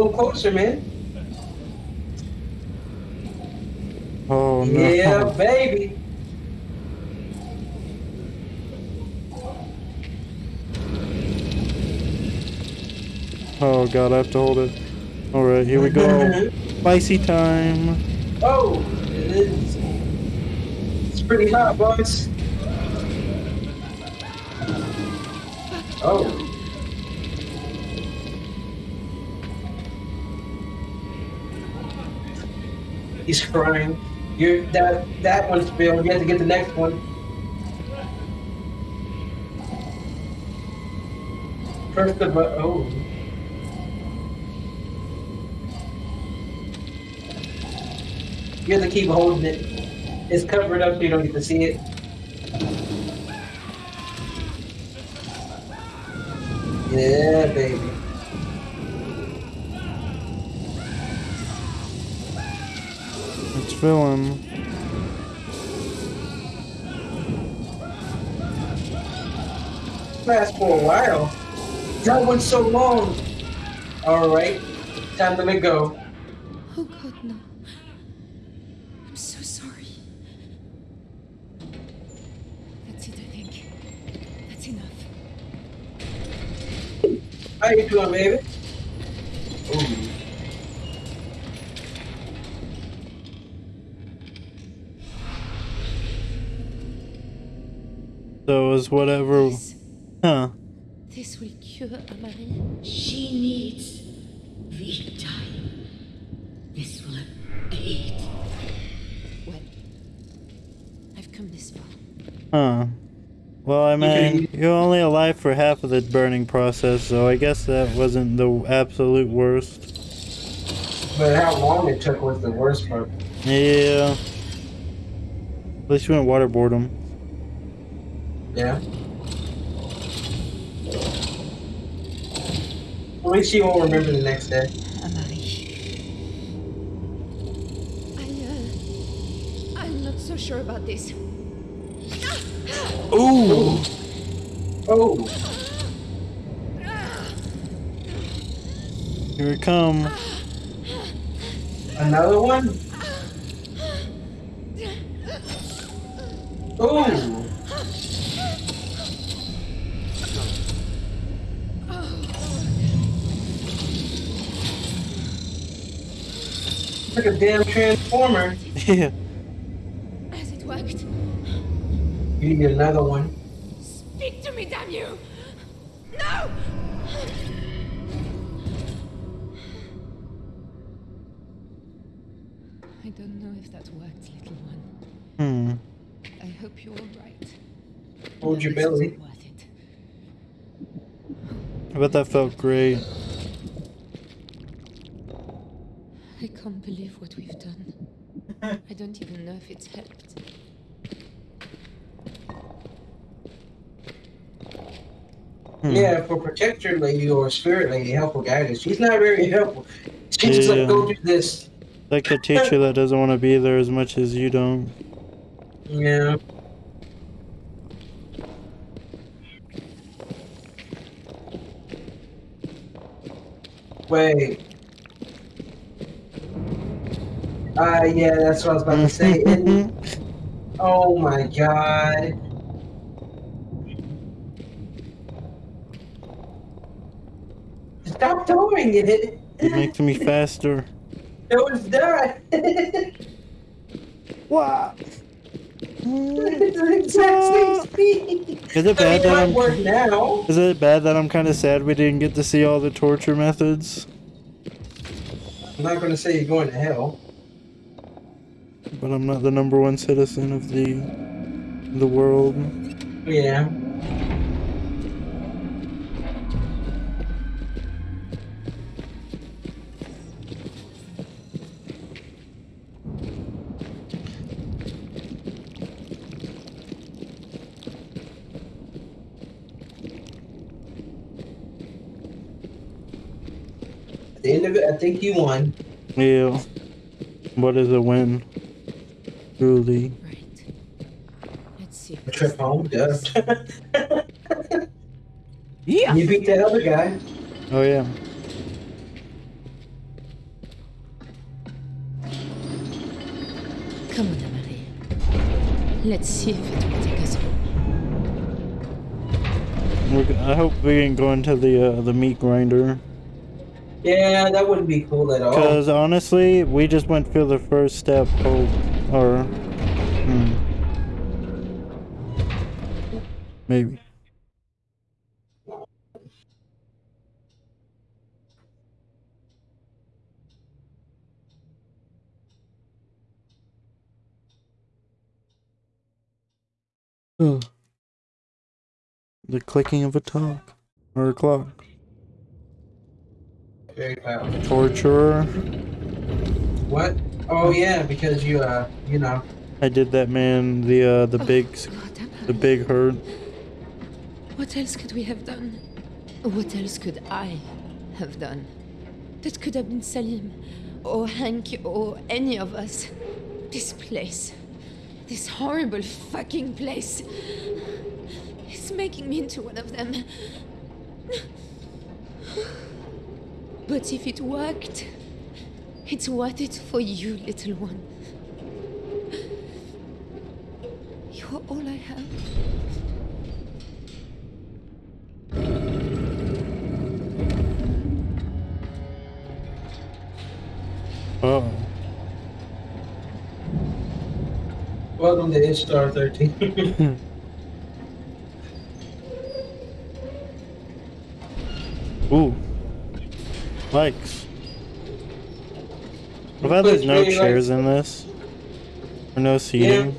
Speaker 2: Little closer, man.
Speaker 1: Oh no.
Speaker 2: Yeah, baby.
Speaker 1: Oh god, I have to hold it. Alright, here we go. Spicy time.
Speaker 2: Oh, it is. It's pretty hot, boys. Oh. He's crying. You're that that one's failed. You have to get the next one. First the but oh. You have to keep holding it. It's covered up so you don't get to see it. Yeah, baby.
Speaker 1: It's filling.
Speaker 2: Last for a while. That went so long. All right, time to let go.
Speaker 3: Oh god, no. I'm so sorry. That's it, I think. That's enough.
Speaker 2: How you doing, baby?
Speaker 1: So whatever.
Speaker 3: This,
Speaker 1: Huh.
Speaker 3: this will cure Amari.
Speaker 5: She needs the time. This will aid.
Speaker 3: Well, I've come this far.
Speaker 1: Huh. Well, I mean,
Speaker 2: can-
Speaker 1: you're only alive for half of the burning process, so I guess that wasn't the absolute worst.
Speaker 2: But how long it took was the worst part.
Speaker 1: Yeah. At least you went waterboard him.
Speaker 2: Yeah. At least you won't remember the next day.
Speaker 3: Amari. I, uh, I'm not so sure about this.
Speaker 1: Ooh!
Speaker 2: Oh,
Speaker 1: Here it come.
Speaker 2: another one? Ooh. Like a damn transformer.
Speaker 1: Yeah.
Speaker 3: Has it worked?
Speaker 2: You need another one.
Speaker 3: Speak to me, damn you! No! I don't know if that worked, little one.
Speaker 1: Hmm.
Speaker 3: I hope you're all right.
Speaker 2: Hold your belly.
Speaker 3: Worth it.
Speaker 1: I bet that felt great.
Speaker 3: I can't believe what we've done. I don't even know if it's helped.
Speaker 1: Hmm.
Speaker 2: Yeah, for protector lady or spirit lady, helpful guidance. She's not very helpful. She's just like, go do this.
Speaker 1: Like the teacher that doesn't want to be there as much as you don't.
Speaker 2: Yeah. Wait. Ah, yeah, that's what I was about to say. And- oh my god. Stop doing it.
Speaker 1: it makes me faster.
Speaker 2: No, it's not.
Speaker 1: Wow.
Speaker 2: it's the exact same speed.
Speaker 1: Is it bad that I'm?
Speaker 2: work now.
Speaker 1: Is it bad that I'm kind of sad we didn't get to see all the torture methods?
Speaker 2: I'm not gonna say you're going to hell.
Speaker 1: But I'm not the number one citizen of the the world.
Speaker 2: Yeah. At the end of it, I think you won.
Speaker 1: Yeah. What is a win? Truly.
Speaker 3: Right. Let's see.
Speaker 2: A trip home, duh.
Speaker 1: Yeah.
Speaker 2: you beat that other guy.
Speaker 1: Oh yeah.
Speaker 3: Come on, Amari. Let's see if it will take us home.
Speaker 1: We're, g- I hope we can go into the uh, the meat grinder.
Speaker 2: Yeah, that wouldn't be cool at all.
Speaker 1: Because honestly, we just went through the first step. Oh, or hmm. maybe. The clicking of a talk or a clock. Torturer.
Speaker 2: What? Oh yeah, because you uh, you know.
Speaker 1: I did that man the uh the big
Speaker 3: Oh, God,
Speaker 1: the big hurt.
Speaker 3: What else could we have done? What else could I have done? That could have been Salim, or Hank, or any of us. This place. This horrible fucking place. It's making me into one of them. But if it worked, it's worth it for you, little one. You're all I have.
Speaker 1: Oh.
Speaker 2: Welcome to Ishtar 13.
Speaker 1: Ooh. Likes. What about there's no chairs in this? Or no seating?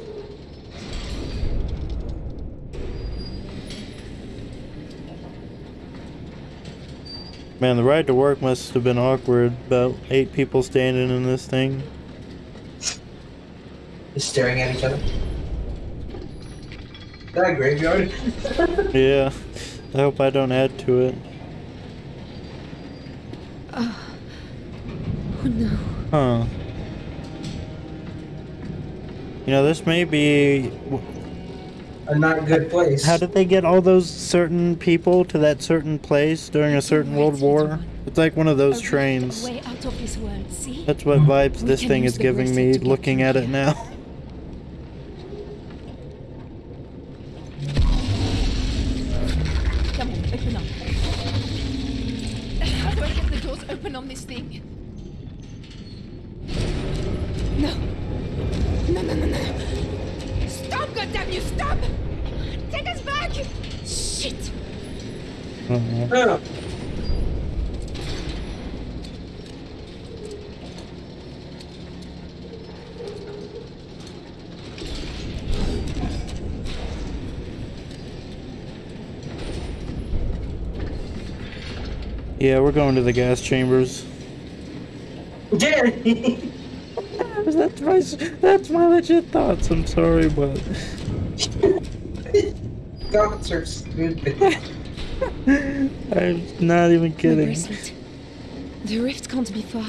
Speaker 1: Man, the ride to work must have been awkward. About eight people standing in this thing.
Speaker 2: Just staring at each other. Is that a graveyard?
Speaker 1: Yeah. I hope I don't add to it.
Speaker 3: Uh, oh no.
Speaker 1: Huh. You know, this may be.
Speaker 2: A not good place.
Speaker 1: How did they get all those certain people to that certain place during a certain World War? It's like one of those trains.
Speaker 3: Way out of this world, see?
Speaker 1: That's what vibes this thing is giving me looking at it now. Yeah, we're going to the gas chambers.
Speaker 2: Danny!
Speaker 1: That's my, that's my legit thoughts. I'm sorry, but
Speaker 2: thoughts are stupid.
Speaker 1: I'm not even
Speaker 3: The
Speaker 1: kidding.
Speaker 3: bracelet. The rift can't be far.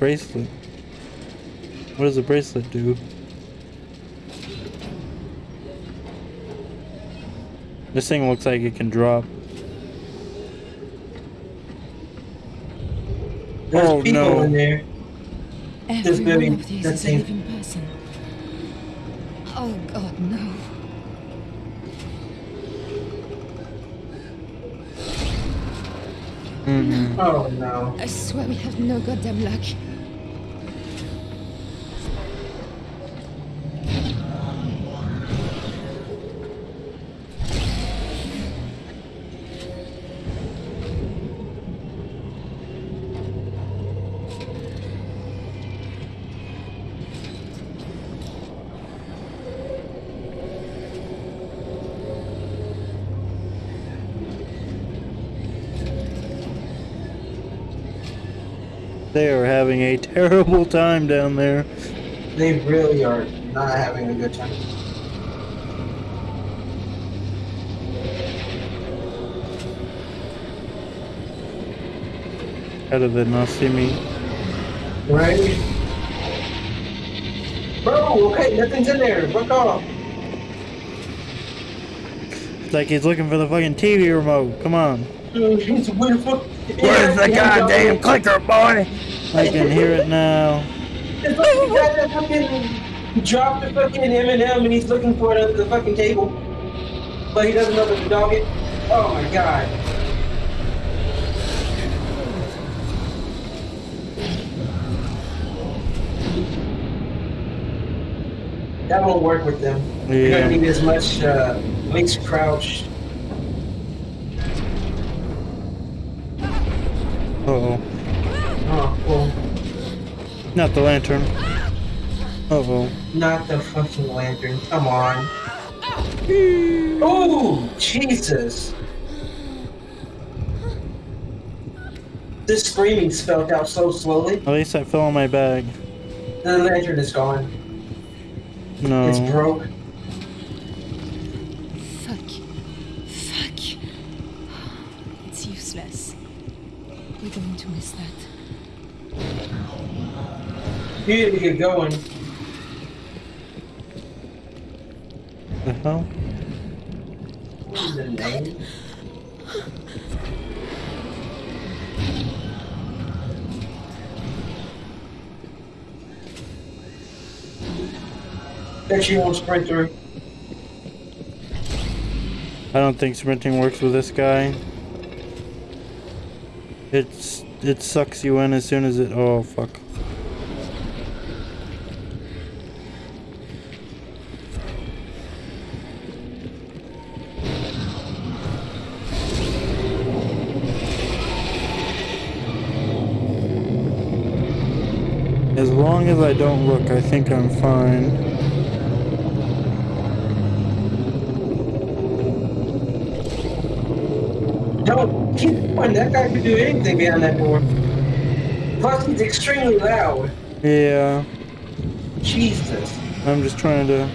Speaker 1: Bracelet. What does a bracelet do? This thing looks like it can drop.
Speaker 2: There's
Speaker 1: Oh,
Speaker 2: people
Speaker 1: no.
Speaker 2: in there.
Speaker 3: Every one
Speaker 2: building,
Speaker 3: of these
Speaker 2: that
Speaker 3: is a living person. Oh god, no.
Speaker 1: Mm-mm.
Speaker 2: Oh no.
Speaker 3: I swear we have no goddamn luck.
Speaker 1: They are having a terrible time down there.
Speaker 2: They really are not having a good time.
Speaker 1: How did they not see me?
Speaker 2: Right? Bro, okay, nothing's in there. Fuck off.
Speaker 1: It's like he's looking for the fucking TV remote. Come on.
Speaker 2: It's weird fuck.
Speaker 1: Where's the goddamn clicker, boy? I can hear it now.
Speaker 2: It's like the guy that fucking dropped the fucking M&M and he's looking for it under the fucking table. But he doesn't know that to dog it. Oh my god. That won't work with them.
Speaker 1: Yeah.
Speaker 2: You're gonna need as much uh, links crouched.
Speaker 1: Uh oh.
Speaker 2: Oh, well,
Speaker 1: Not the lantern. Oh.
Speaker 2: not the fucking lantern. Come on. Oh, Jesus. This screaming spelled out so slowly.
Speaker 1: At least I fell in my bag.
Speaker 2: The lantern is gone.
Speaker 1: No.
Speaker 2: It's broke. Need to get going.
Speaker 1: The hell?
Speaker 2: The name? Bet you won't sprint through.
Speaker 1: I don't think sprinting works with this guy. It's it sucks you in as soon as it. Oh fuck. As long as I don't look, I think I'm fine.
Speaker 2: Don't keep going. That guy could do anything behind that door. Plus, he's extremely loud.
Speaker 1: Yeah,
Speaker 2: Jesus.
Speaker 1: I'm just trying to.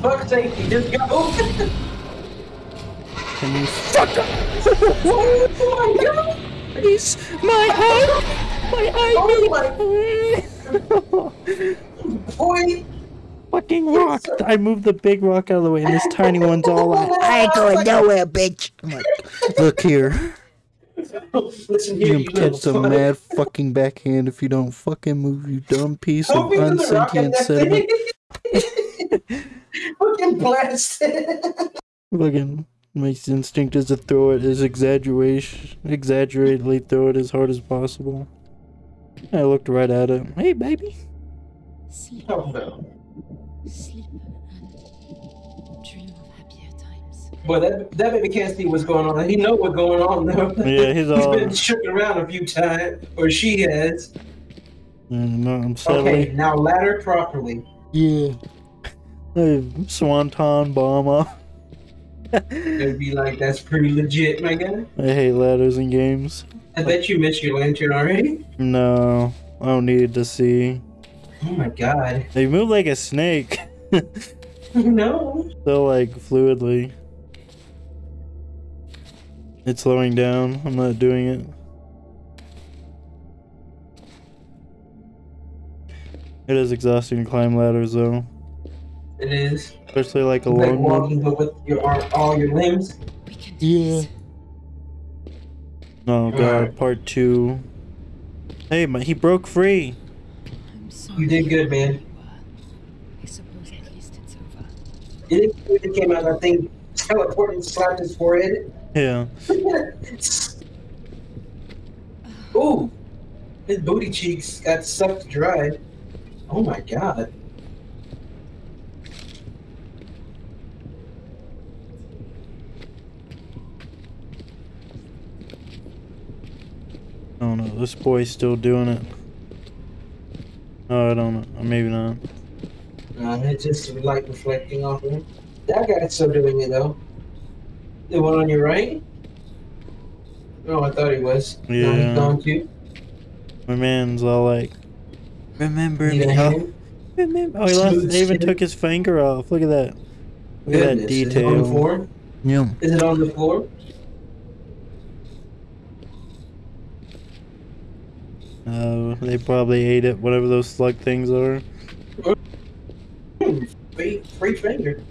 Speaker 2: Fuck safety, just go.
Speaker 1: Can you fuck up?
Speaker 2: oh my god!
Speaker 1: Please, my eye, my eye.
Speaker 2: Oh my boy!
Speaker 1: Fucking rock! I moved the big rock out of the way, and this tiny one's all like, "I ain't going nowhere, bitch." I'm like, "Look here,
Speaker 2: Listen here,
Speaker 1: you
Speaker 2: you
Speaker 1: can catch
Speaker 2: little
Speaker 1: some mad fucking backhand if you don't fucking move, you dumb piece of
Speaker 2: Don't be in the rock at
Speaker 1: unsentient sediment."
Speaker 2: thing. Fucking blasted.
Speaker 1: Fucking my instinct is to throw it as exaggeration, exaggeratedly throw it as hard as possible. I looked right at it. Hey, baby.
Speaker 3: Sleep,
Speaker 2: Oh no.
Speaker 3: sleep, and dream of happier times.
Speaker 2: Boy, that that baby can't see what's going on. He know what's going on though.
Speaker 1: Yeah, he's all.
Speaker 2: been shook around a few times, or she has.
Speaker 1: Mm, no, I'm
Speaker 2: Okay, now ladder properly.
Speaker 1: Yeah. Hey, Swanton bomber.
Speaker 2: It'd be like that's pretty legit, my guy.
Speaker 1: I hate ladders in games.
Speaker 2: I bet you missed your lantern already.
Speaker 1: No, I don't need to see.
Speaker 2: Oh my god.
Speaker 1: They move like a snake.
Speaker 2: No.
Speaker 1: so like fluidly. It's slowing down. I'm not doing it. It is exhausting to climb ladders though.
Speaker 2: It is.
Speaker 1: Especially like a
Speaker 2: It's like
Speaker 1: long one.
Speaker 2: walking, but with your arm, all your limbs.
Speaker 3: We can do
Speaker 1: Yeah.
Speaker 3: this.
Speaker 1: Oh god,
Speaker 2: Alright.
Speaker 1: part two. Hey, my, he broke free.
Speaker 3: I'm sorry.
Speaker 2: You did good, man.
Speaker 3: I suppose at least it's over.
Speaker 2: It, it came out, I think, teleported and slapped his forehead.
Speaker 1: Yeah.
Speaker 2: Ooh. His booty cheeks got sucked dry. Oh my god.
Speaker 1: Oh know. this boy's still doing it. Oh, I don't know. Maybe not.
Speaker 2: Uh, it's just light reflecting off of him. That guy's still doing it though. The one on your right? Oh, I thought he was. Now
Speaker 1: Yeah.
Speaker 2: he's gone too.
Speaker 1: My man's all like, remember
Speaker 2: Need
Speaker 1: me.
Speaker 2: a
Speaker 1: Oh,
Speaker 2: hand?
Speaker 1: remember. Oh, he lost.
Speaker 2: Smooth
Speaker 1: They even took his finger off. Look at that. Look at that
Speaker 2: detail. Is it on the floor?
Speaker 1: Yeah.
Speaker 2: Is it on the floor?
Speaker 1: Uh, they probably ate it. Whatever those slug things are.
Speaker 2: Free, free finger.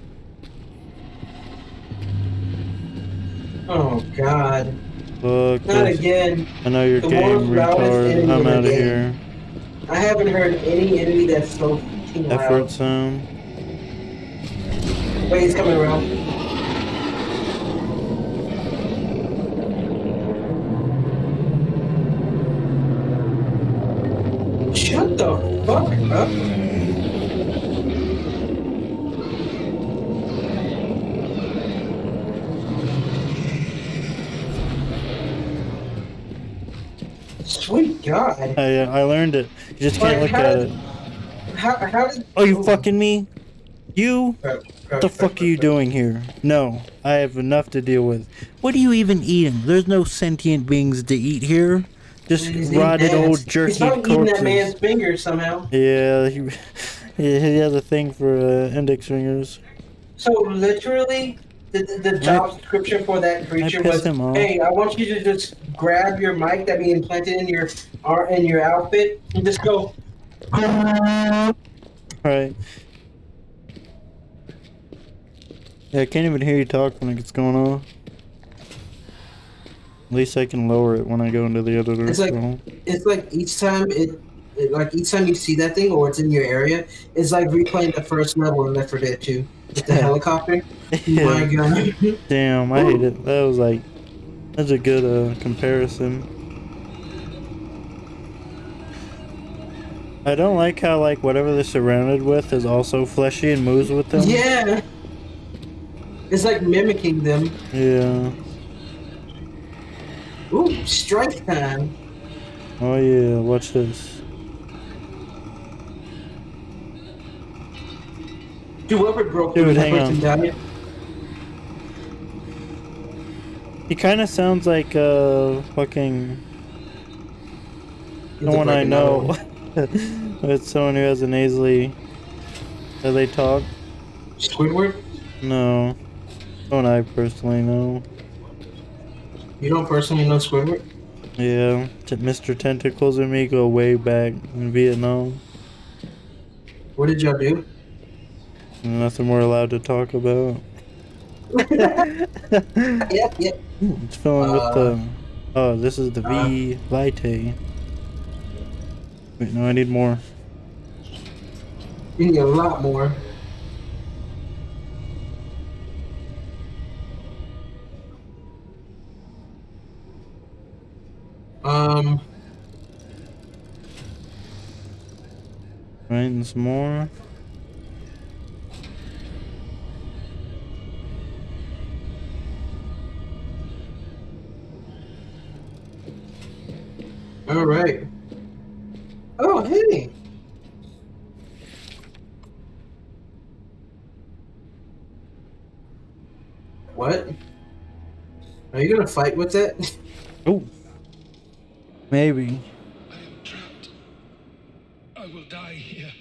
Speaker 2: Oh God!
Speaker 1: Fuck
Speaker 2: Not
Speaker 1: this.
Speaker 2: again!
Speaker 1: I know your
Speaker 2: The
Speaker 1: game, retard. I'm out of here.
Speaker 2: I haven't heard any enemy that's so fucking loud.
Speaker 1: Effort sound.
Speaker 2: Wait, he's coming around. Up. Sweet God.
Speaker 1: I, uh, I learned it. You just can't
Speaker 2: Like,
Speaker 1: look at
Speaker 2: did-
Speaker 1: it.
Speaker 2: How, how did.
Speaker 1: Oh, you fucking me? You?
Speaker 2: Crap,
Speaker 1: What the fuck are you doing here? No, I have enough to deal with. What are you even eating? There's no sentient beings to eat here. Just
Speaker 2: He's
Speaker 1: rotted old
Speaker 2: He's
Speaker 1: jerky
Speaker 2: probably eating that man's
Speaker 1: corpses.
Speaker 2: finger somehow.
Speaker 1: Yeah, he, he has a thing for uh, index fingers.
Speaker 2: So literally, the, the job description for that creature was. "Hey, I want you to just grab your mic that be implanted in your ar- in your outfit and just go."
Speaker 1: Right. Yeah, I can't even hear you talk when it gets going on. At least I can lower it when I go into the other
Speaker 2: It's like-
Speaker 1: room.
Speaker 2: It's like each time it, it, like each time you see that thing or it's in your area, it's like replaying the first level in Left 4 Dead 2 with the helicopter. My. God.
Speaker 1: Damn, I hate it. That was like, that's a good uh, comparison. I don't like how like whatever they're surrounded with is also fleshy and moves with them.
Speaker 2: yeah. It's like mimicking them.
Speaker 1: Yeah.
Speaker 2: Ooh, strike time.
Speaker 1: Oh yeah. Watch this.
Speaker 2: Dude, whoever broke
Speaker 1: Dude, hang on.
Speaker 2: died.
Speaker 1: He kind of sounds like uh fucking no one I know. it's someone who has a nasally. Do they talk?
Speaker 2: Squidward?
Speaker 1: No. No one I personally know.
Speaker 2: You don't personally know Squidward?
Speaker 1: Yeah, T- Mr. Tentacles and me go way back in Vietnam.
Speaker 2: What did y'all do?
Speaker 1: Nothing we're allowed to talk about.
Speaker 2: Yep, yep.
Speaker 1: It's filling with
Speaker 2: Uh,
Speaker 1: the. Oh, this is the
Speaker 2: uh,
Speaker 1: V Vitae. Wait, no, I need more.
Speaker 2: You need a lot more. Um,
Speaker 1: Right, and some more.
Speaker 2: all right. Oh, hey. What? Are you gonna fight with it?
Speaker 1: Oh. Maybe.
Speaker 8: I am trapped. I will die here.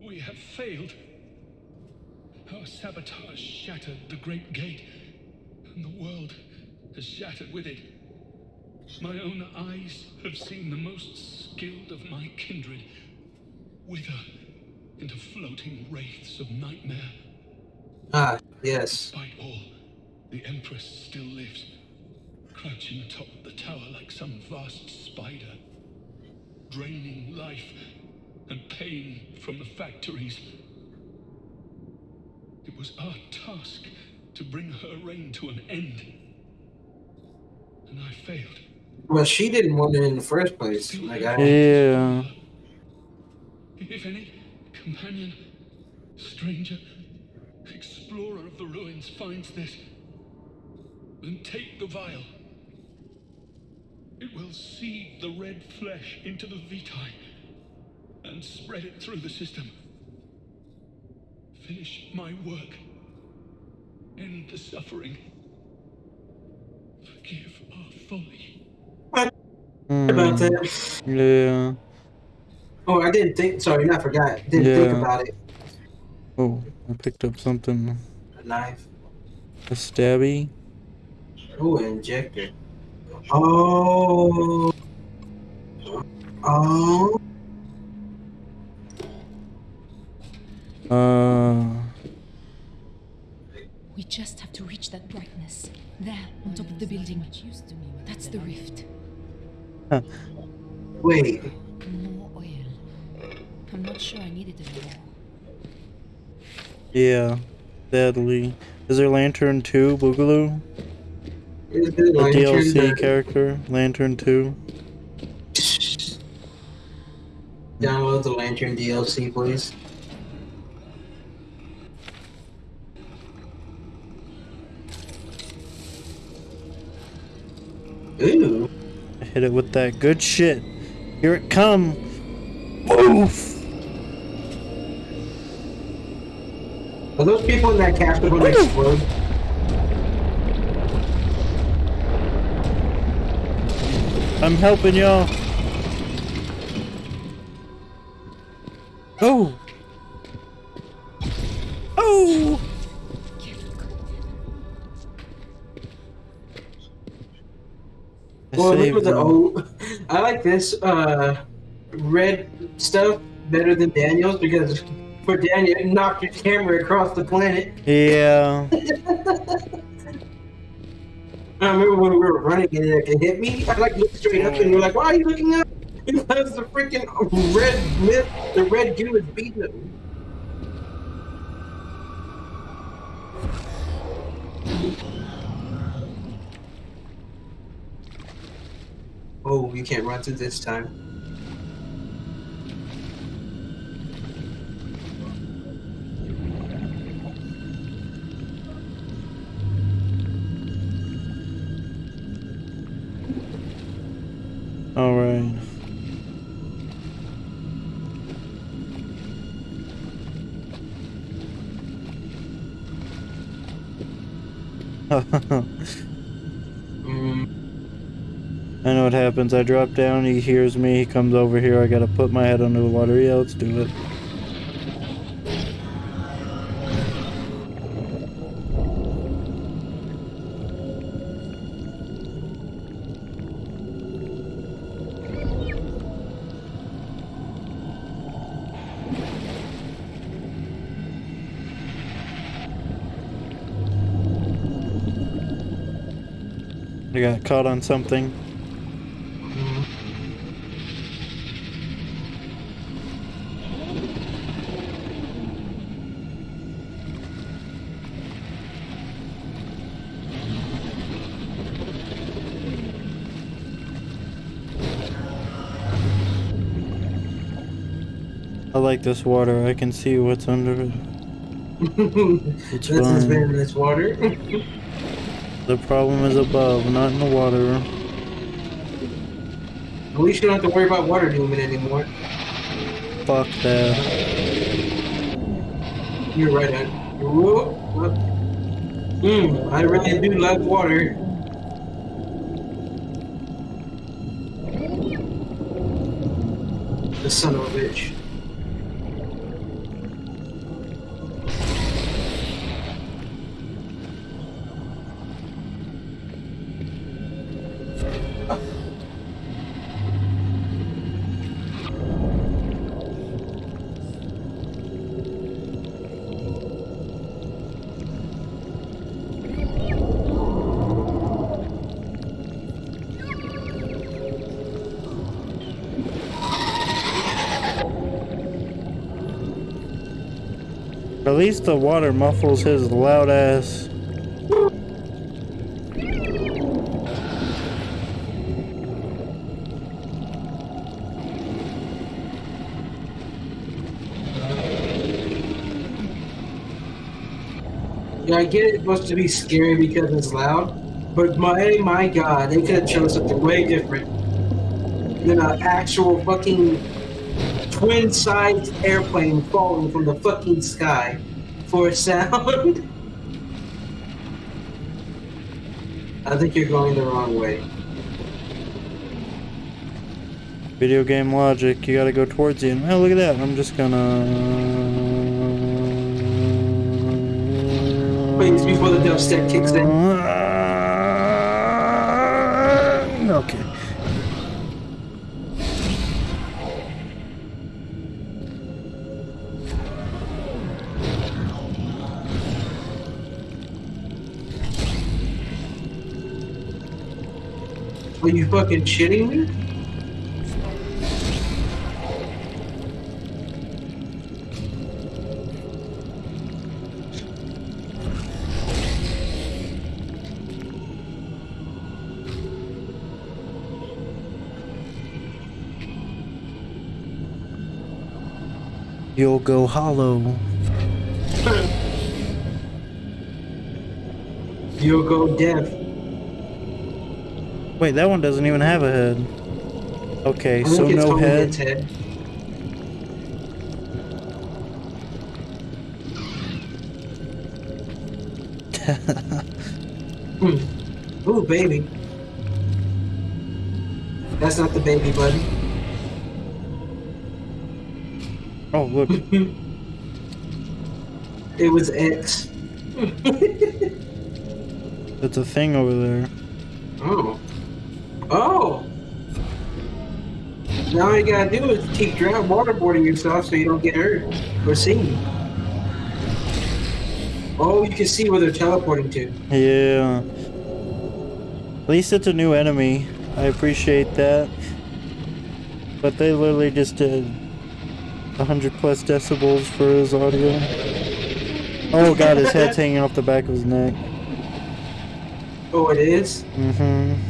Speaker 8: We have failed. Our sabotage shattered the Great Gate, and the world has shattered with it. My own eyes have seen the most skilled of my kindred wither into floating wraiths of nightmare.
Speaker 2: ah, yes.
Speaker 8: Despite all, the Empress still lives, crouching atop the tower like some vast spider, draining life and pain from the factories. It was our task to bring her reign to an end. And I failed.
Speaker 2: Well, she didn't want it in the first place. Like I,
Speaker 1: Yeah.
Speaker 8: If any companion, stranger, explorer of the ruins finds this, then take the vial. It will seed the red flesh into the vitae and spread it through the system. Finish my work. End the suffering. Forgive our folly.
Speaker 2: about
Speaker 1: Hmm,
Speaker 2: that.
Speaker 1: Yeah.
Speaker 2: Oh, I didn't think. Sorry, not forgot. Didn't think about it.
Speaker 1: Oh, I picked up something.
Speaker 2: A knife.
Speaker 1: A stabby.
Speaker 2: Oh, an injector. Oh. Oh.
Speaker 1: Uh.
Speaker 3: We just have to reach that brightness. There, on top of the building. That's the rift. Huh.
Speaker 2: Wait.
Speaker 3: More oil. I'm not sure I need it anymore.
Speaker 1: Yeah. Sadly. Is there Lantern too, Boogaloo?
Speaker 2: Is
Speaker 1: The
Speaker 2: lantern
Speaker 1: DLC character? Lantern 2?
Speaker 2: Download the Lantern DLC, please. Ooh.
Speaker 1: I hit it with that good shit. Here it come. Oof.
Speaker 2: Are those people in that castle going to explode?
Speaker 1: I'm helping y'all. Oh! Oh!
Speaker 2: Well, the. I like this uh, red stuff better than Daniel's because for Daniel, it knocked your camera across the planet.
Speaker 1: Yeah.
Speaker 2: I remember when we were running and it, it hit me. I like looked straight up and you're like, "Why are you looking up?" Because the freaking red myth, the red goo is beating him. Oh, you can't run through this time.
Speaker 1: Happens. I drop down, he hears me, he comes over here, I gotta put my head under the water. Yeah, let's do it. I got caught on something. Like this water. I can see what's under it. It's
Speaker 2: this has been this water.
Speaker 1: The problem is above, not in the water.
Speaker 2: At least you don't have to worry about water dooming anymore.
Speaker 1: Fuck that.
Speaker 2: You're right, Ed. Hmm, I really do love water. The son of a bitch.
Speaker 1: At least the water muffles his loud ass.
Speaker 2: Yeah, I get it's supposed to be scary because it's loud, but my my god, they could have chosen something way different than an actual fucking twin-sized airplane falling from the fucking sky for a sound. I think you're going the wrong way.
Speaker 1: Video game logic, you gotta go towards the end. Oh, look at that. I'm just gonna.
Speaker 2: Wait, before the dubstep kicks in.
Speaker 1: Okay.
Speaker 2: Are you fucking shitting me?
Speaker 1: You'll go hollow.
Speaker 2: You'll go deaf.
Speaker 1: Wait, that one doesn't even have a head. Okay, so no head.
Speaker 2: head. Hmm. Ooh, baby. That's not the baby, buddy.
Speaker 1: Oh, look.
Speaker 2: It was X.
Speaker 1: It's a thing over there.
Speaker 2: Now all you gotta do is keep drown waterboarding yourself so you don't get hurt or seen. Oh, you can see where they're teleporting to.
Speaker 1: Yeah. At least it's a new enemy. I appreciate that. But they literally just did 100 plus decibels for his audio. Oh god, his head's hanging off the back of his neck.
Speaker 2: Oh, it is?
Speaker 1: Mm-hmm.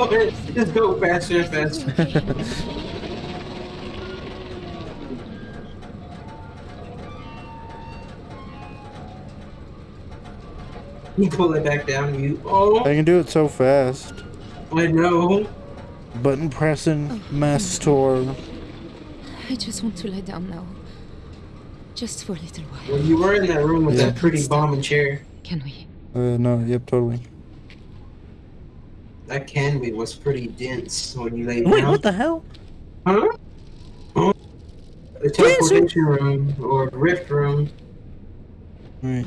Speaker 2: You want just go faster and faster. You pull it back down, you. Oh,
Speaker 1: I can do it so fast.
Speaker 2: I know.
Speaker 1: Button pressing, mass tour.
Speaker 3: I just want to lie down now. Just for a little while.
Speaker 2: When you were in that room with
Speaker 1: Yeah.
Speaker 2: that pretty bombing chair,
Speaker 3: Can we?
Speaker 1: Uh, no, yep, totally.
Speaker 2: That candy was pretty dense when you laid
Speaker 1: Wait,
Speaker 2: down.
Speaker 1: what the hell?
Speaker 2: Huh? Huh? The teleportation room or rift room.
Speaker 1: Alright.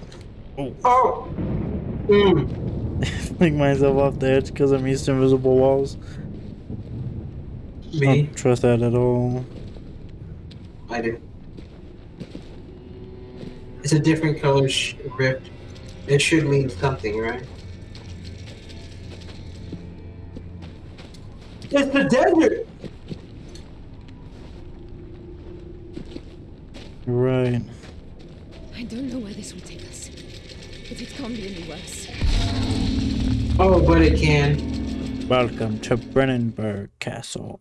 Speaker 2: Oh! Mm.
Speaker 1: Fling myself off the edge because I'm used to invisible walls.
Speaker 2: Me?
Speaker 1: Don't trust that at all.
Speaker 2: I do. It's a different color rift. It should mean something, right? It's the desert!
Speaker 1: You're right.
Speaker 3: I don't know where this will take us. But it can't be any worse.
Speaker 2: Oh, but it can.
Speaker 1: Welcome to Brennenburg Castle.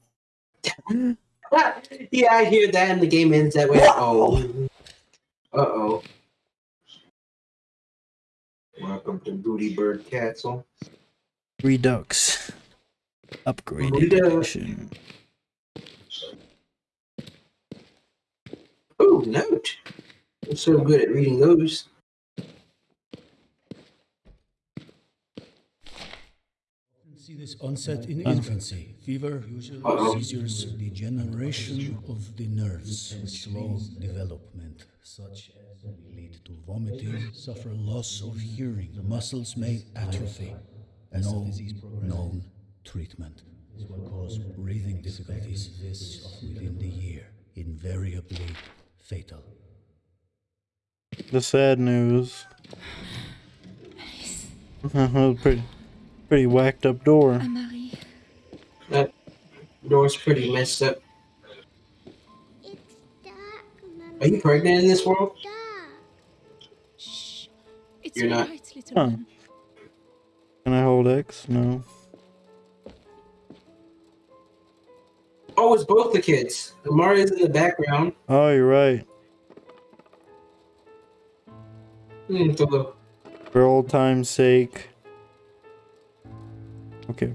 Speaker 2: yeah, I hear that, and the game ends that way. Oh. Uh oh. Welcome to Booty Bird Castle.
Speaker 1: Redux. Upgraded
Speaker 2: Redux.
Speaker 1: edition.
Speaker 2: Oh, note. I'm so good at reading those.
Speaker 9: See this onset in infancy, fever,
Speaker 2: Uh-oh.
Speaker 9: seizures, degeneration of the nerves, slow development, such as lead to vomiting, suffer loss of hearing, the muscles may atrophy, and no known treatment. This will cause breathing difficulties this within the year, invariably fatal.
Speaker 1: The sad news. Uh-huh, pretty, pretty whacked up door.
Speaker 2: That door's pretty messed up.
Speaker 10: It's dark, Mama.
Speaker 2: Are you pregnant in this world?
Speaker 3: Shh. It's
Speaker 2: You're not-
Speaker 3: little
Speaker 1: Huh.
Speaker 3: one.
Speaker 1: Can I hold X? No.
Speaker 2: Oh, it's both the kids. Amari's in the background.
Speaker 1: Oh, you're right.
Speaker 2: Hmm,
Speaker 1: For old time's sake. Okay.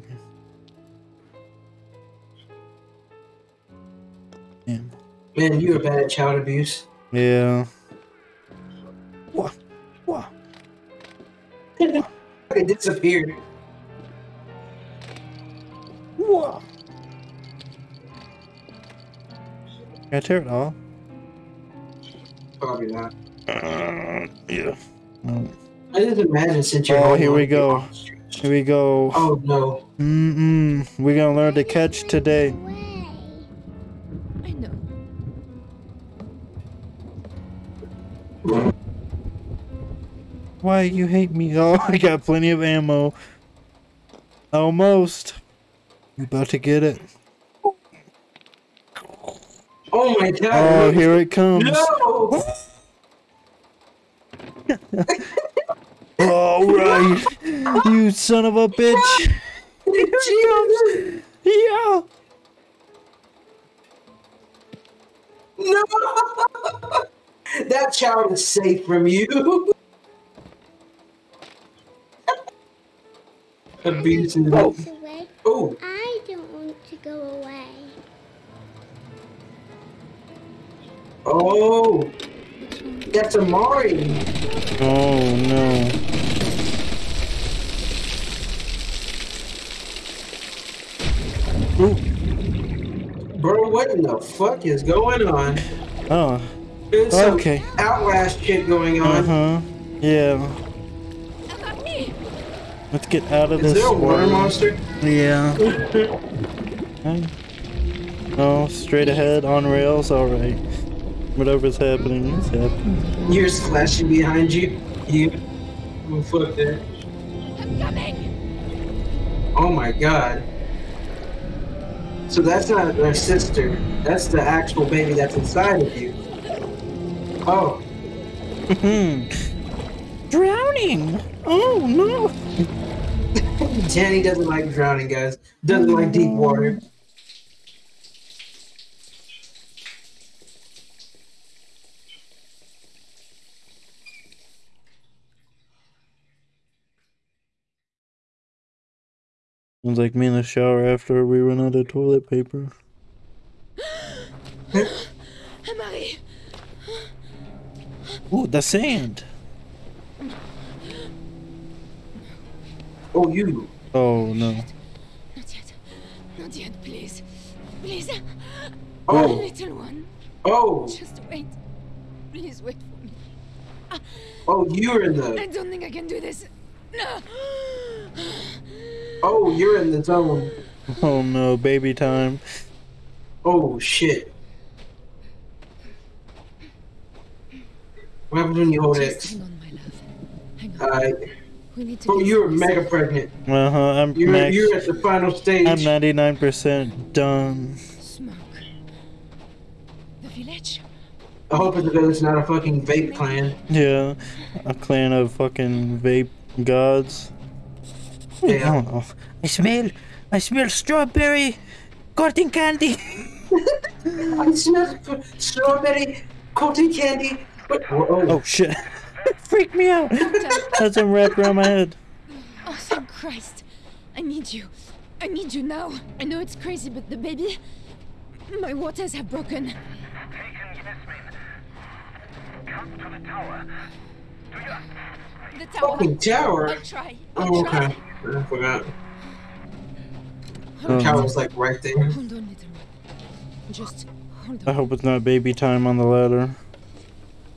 Speaker 1: Damn.
Speaker 2: Man, you are bad at child abuse.
Speaker 1: Yeah. What? What?
Speaker 2: It disappeared.
Speaker 1: What? Can I tear it off?
Speaker 2: Probably not.
Speaker 1: Uh, yeah. No.
Speaker 2: I just imagine since you're
Speaker 1: Oh, here we go. Here we go.
Speaker 2: Oh no.
Speaker 1: Mm-mm. We're gonna learn to catch today.
Speaker 3: I know.
Speaker 1: Why you hate me? Oh, I got plenty of ammo. Almost. You about to get it?
Speaker 2: Oh my god.
Speaker 1: Oh, here it comes.
Speaker 2: No!
Speaker 1: All right, you son of a bitch.
Speaker 2: Jesus!
Speaker 1: Yeah.
Speaker 2: No! that child is safe from you. Abusive.
Speaker 10: This away.
Speaker 2: Oh,
Speaker 10: I don't want to go away.
Speaker 2: Oh, that's Amari.
Speaker 1: Oh no. Ooh.
Speaker 2: Bro, what in the fuck is going on?
Speaker 1: Oh.
Speaker 2: There's some
Speaker 1: Okay.
Speaker 2: Outlast shit going on.
Speaker 1: Uh huh. Yeah. Let's get out of
Speaker 2: Is
Speaker 1: this.
Speaker 2: there a water monster?
Speaker 1: Yeah. Okay. Oh, straight ahead on rails. All right. Whatever's happening is happening.
Speaker 2: You're splashing behind you. You. Oh, fuck that.
Speaker 3: I'm coming.
Speaker 2: Oh my god. So that's not her sister. That's the actual baby that's inside of you. Oh. Hmm.
Speaker 1: Drowning. Oh no.
Speaker 2: Danny doesn't like drowning, guys. Doesn't like deep water.
Speaker 1: Sounds like me in the shower after we run out of toilet paper.
Speaker 3: Marie.
Speaker 1: Ooh, the sand.
Speaker 2: Oh, you.
Speaker 1: Oh no.
Speaker 3: Not yet. Not yet, please. Please.
Speaker 2: Oh.
Speaker 3: Little one.
Speaker 2: Oh.
Speaker 3: Just wait. Please wait for me.
Speaker 2: Oh, you're in
Speaker 3: I don't think I can do this. No.
Speaker 2: Oh, you're in the zone.
Speaker 1: Oh no, baby time.
Speaker 2: Oh shit. What happens when you hold
Speaker 3: Just
Speaker 2: X?
Speaker 3: hang on, my love. Hang on.
Speaker 2: Alright.
Speaker 3: We need to.
Speaker 2: Bro,
Speaker 3: get
Speaker 2: you're mega pregnant.
Speaker 1: Uh huh. I'm
Speaker 2: You're
Speaker 1: max.
Speaker 2: you're at the final stage.
Speaker 1: I'm 99% done.
Speaker 3: Smoke. The village.
Speaker 2: I hope it's because it's not a fucking vape clan.
Speaker 1: Yeah, a clan of fucking vape gods.
Speaker 2: Yeah.
Speaker 1: Oh, no. I smell, I smell strawberry cotton candy.
Speaker 2: I smell strawberry cotton candy. What? Oh
Speaker 1: oh. oh, oh shit! Freak me out. That's them wrapped around my head.
Speaker 3: Oh, thank Christ. I need you. I need you now. I know it's crazy, but the baby. My waters have broken. The tower.
Speaker 2: Fucking tower.
Speaker 3: I'll try. I'll
Speaker 2: Oh,
Speaker 3: try.
Speaker 2: okay. I forgot.
Speaker 1: Um,
Speaker 2: The tower's like right there.
Speaker 3: Hold on, little one. Just hold
Speaker 1: I hope it's not baby time on the ladder.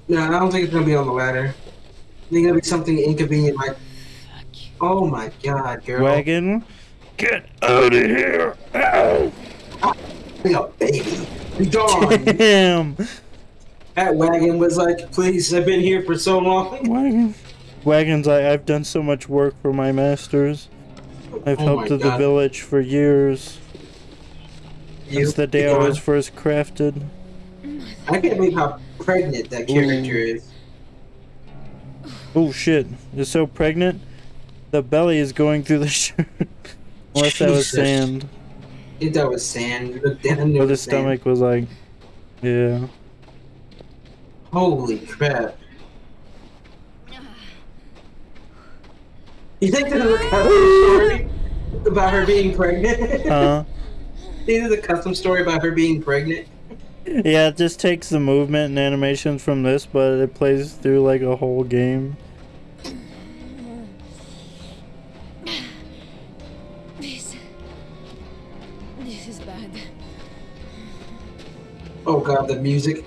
Speaker 2: No, I don't think it's gonna be on the ladder. I think it'll be something inconvenient like. Oh my god, girl.
Speaker 1: Wagon, get out of here! Ow!
Speaker 2: Like a baby. Be gone.
Speaker 1: Damn!
Speaker 2: that wagon was like, please, I've been here for so long.
Speaker 1: Wagon. Wagons, I, I've done so much work for my masters. I've
Speaker 2: Oh
Speaker 1: helped the village for years.
Speaker 2: You-
Speaker 1: Since the day I was first crafted.
Speaker 2: I can't believe how pregnant that character is.
Speaker 1: Oh shit, you're so pregnant? The belly is going through the shirt. Unless that was sand.
Speaker 2: I think that was sand. You look down there
Speaker 1: Or the stomach was like, yeah.
Speaker 2: Holy crap. You think this is a custom story about her being pregnant?
Speaker 1: Huh?
Speaker 2: This is a custom story about her being pregnant.
Speaker 1: Yeah, it just takes the movement and animations from this, but it plays through like a whole game.
Speaker 3: This. This is bad.
Speaker 2: Oh god, the music.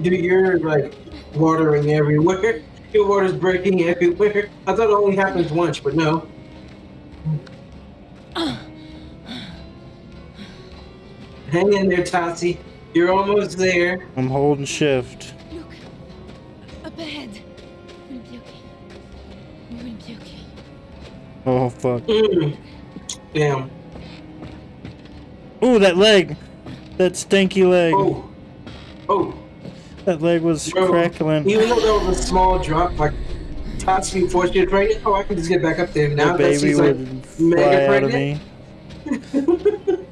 Speaker 2: Dude, you're like watering everywhere. Your water's breaking everywhere. I thought it only happens once, but no. Hang in there, Tati. You're almost there.
Speaker 1: I'm holding shift.
Speaker 3: Look. Up ahead. We'll be okay. We will be okay.
Speaker 1: Oh fuck.
Speaker 2: Mm. Damn.
Speaker 1: Ooh, that leg! That stinky leg.
Speaker 2: Oh. Oh.
Speaker 1: That leg was
Speaker 2: Bro,
Speaker 1: crackling.
Speaker 2: Even though that was a small drop, like Tati before she was pregnant, oh, I can just get back up there now.
Speaker 1: the
Speaker 2: that
Speaker 1: baby
Speaker 2: she's like
Speaker 1: would
Speaker 2: mega
Speaker 1: fly out of
Speaker 2: pregnant.
Speaker 1: me.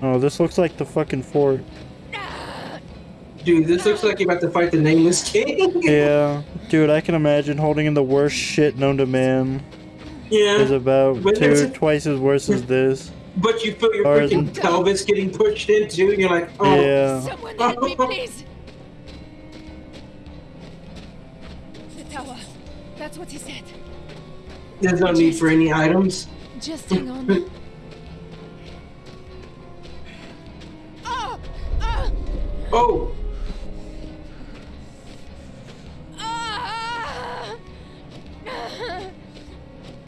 Speaker 1: Oh, this looks like the fucking fort.
Speaker 2: Dude, this looks like you're about to fight the nameless king.
Speaker 1: Yeah, dude, I can imagine holding in the worst shit known to man.
Speaker 2: yeah.
Speaker 1: Is about two, twice as worse as this.
Speaker 2: But you feel your
Speaker 1: Or-
Speaker 2: freaking pelvis getting pushed into, and you're like, oh,
Speaker 1: Yeah.
Speaker 3: Someone help me, please! The tower. That's what he said.
Speaker 2: there's no need for any items.
Speaker 3: Just hang on. oh! Oh!
Speaker 2: Oh,
Speaker 3: Ah!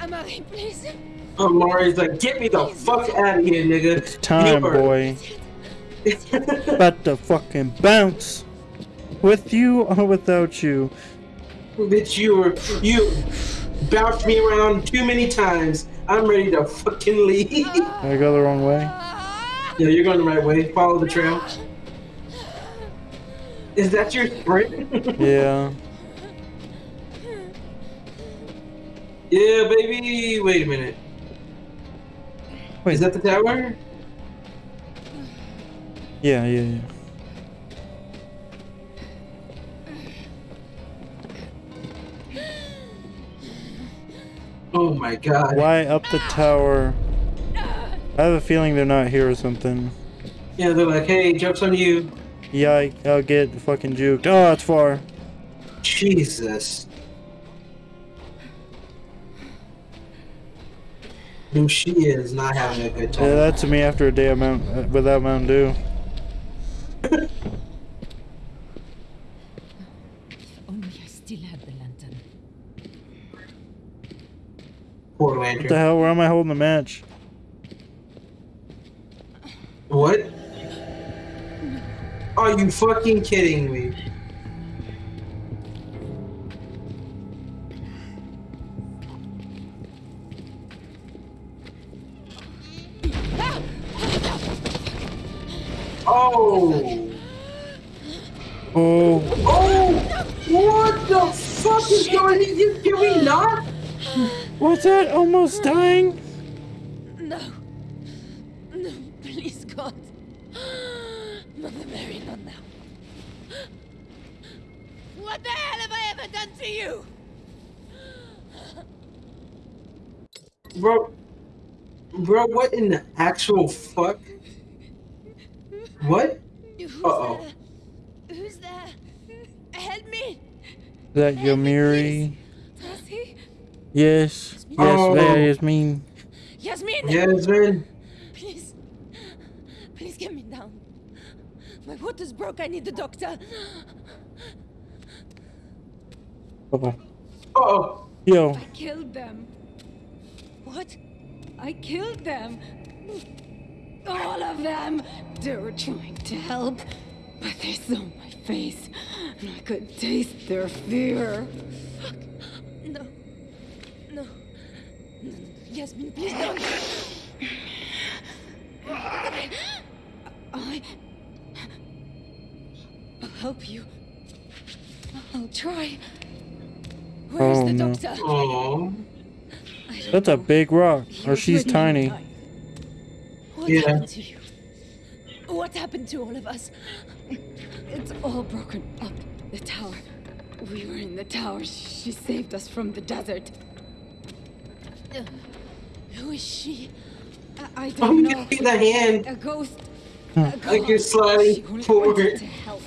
Speaker 3: Amari, please.
Speaker 2: Mari's like, get me the fuck out of here, nigga.
Speaker 1: It's time, boy. About to fucking bounce. With you or without you.
Speaker 2: Bitch, you were you bounced me around too many times. I'm ready to fucking leave.
Speaker 1: I go the wrong way.
Speaker 2: yeah, you're going the right way. Follow the trail. Is that your sprint?
Speaker 1: Yeah.
Speaker 2: yeah, baby. Wait a minute.
Speaker 1: Wait.
Speaker 2: Is that the tower?
Speaker 1: Yeah, yeah, yeah.
Speaker 2: Oh my god.
Speaker 1: Why up the tower? I have a feeling they're not here or something.
Speaker 2: Yeah, they're like, hey, joke's on you.
Speaker 1: Yike, I'll get fucking juked. Oh, it's far.
Speaker 2: Jesus. Who she is not having a good time.
Speaker 1: Yeah,
Speaker 2: time.
Speaker 1: that's me after a day of Mount, uh, without Mountain Dew.
Speaker 3: Only I still had the lantern.
Speaker 2: Poor
Speaker 1: What the hell? Where am I holding the match?
Speaker 2: What? Are you fucking kidding me? Oh!
Speaker 1: Oh,
Speaker 2: Oh! What the fuck is going on? You- Can we not?
Speaker 1: what's that? Almost dying?
Speaker 3: No. No, please, God. Mother Mary, not now. What the hell have I ever done to you?
Speaker 2: Bro, bro, what in the actual fuck? What?
Speaker 3: Who's
Speaker 2: Uh-oh.
Speaker 3: there? Who's there? Help me!
Speaker 1: Is that Yamiri?
Speaker 3: Tasi?
Speaker 1: Yes. Yes,
Speaker 2: Oh.
Speaker 1: that is mean.
Speaker 3: Yasmin!
Speaker 2: Yes, man.
Speaker 3: Please. Please get me down. My water's broke. I need the doctor.
Speaker 1: Oh.
Speaker 2: Oh,
Speaker 1: Yo,
Speaker 6: I killed them.
Speaker 3: What?
Speaker 6: I killed them. All of them. They were trying to help, but they saw my face, and I could taste their fear.
Speaker 3: No. No. No, no. Yasmin, please don't.
Speaker 6: I. I'll help you. I'll try.
Speaker 3: Where's
Speaker 1: Oh,
Speaker 3: the
Speaker 1: no.
Speaker 3: doctor?
Speaker 2: oh.
Speaker 1: That's a big rock. Or she's
Speaker 3: ready
Speaker 1: tiny.
Speaker 3: What
Speaker 2: Yeah.
Speaker 3: happened to you? What happened to all of us?
Speaker 6: It's all broken up. The tower. We were in the tower. She saved us from the desert.
Speaker 3: Uh, who is she?
Speaker 6: I, I don't
Speaker 2: you
Speaker 6: know.
Speaker 2: see the hand.
Speaker 6: A ghost.
Speaker 1: Hmm.
Speaker 6: A
Speaker 2: Like you're sliding forward.
Speaker 6: to help.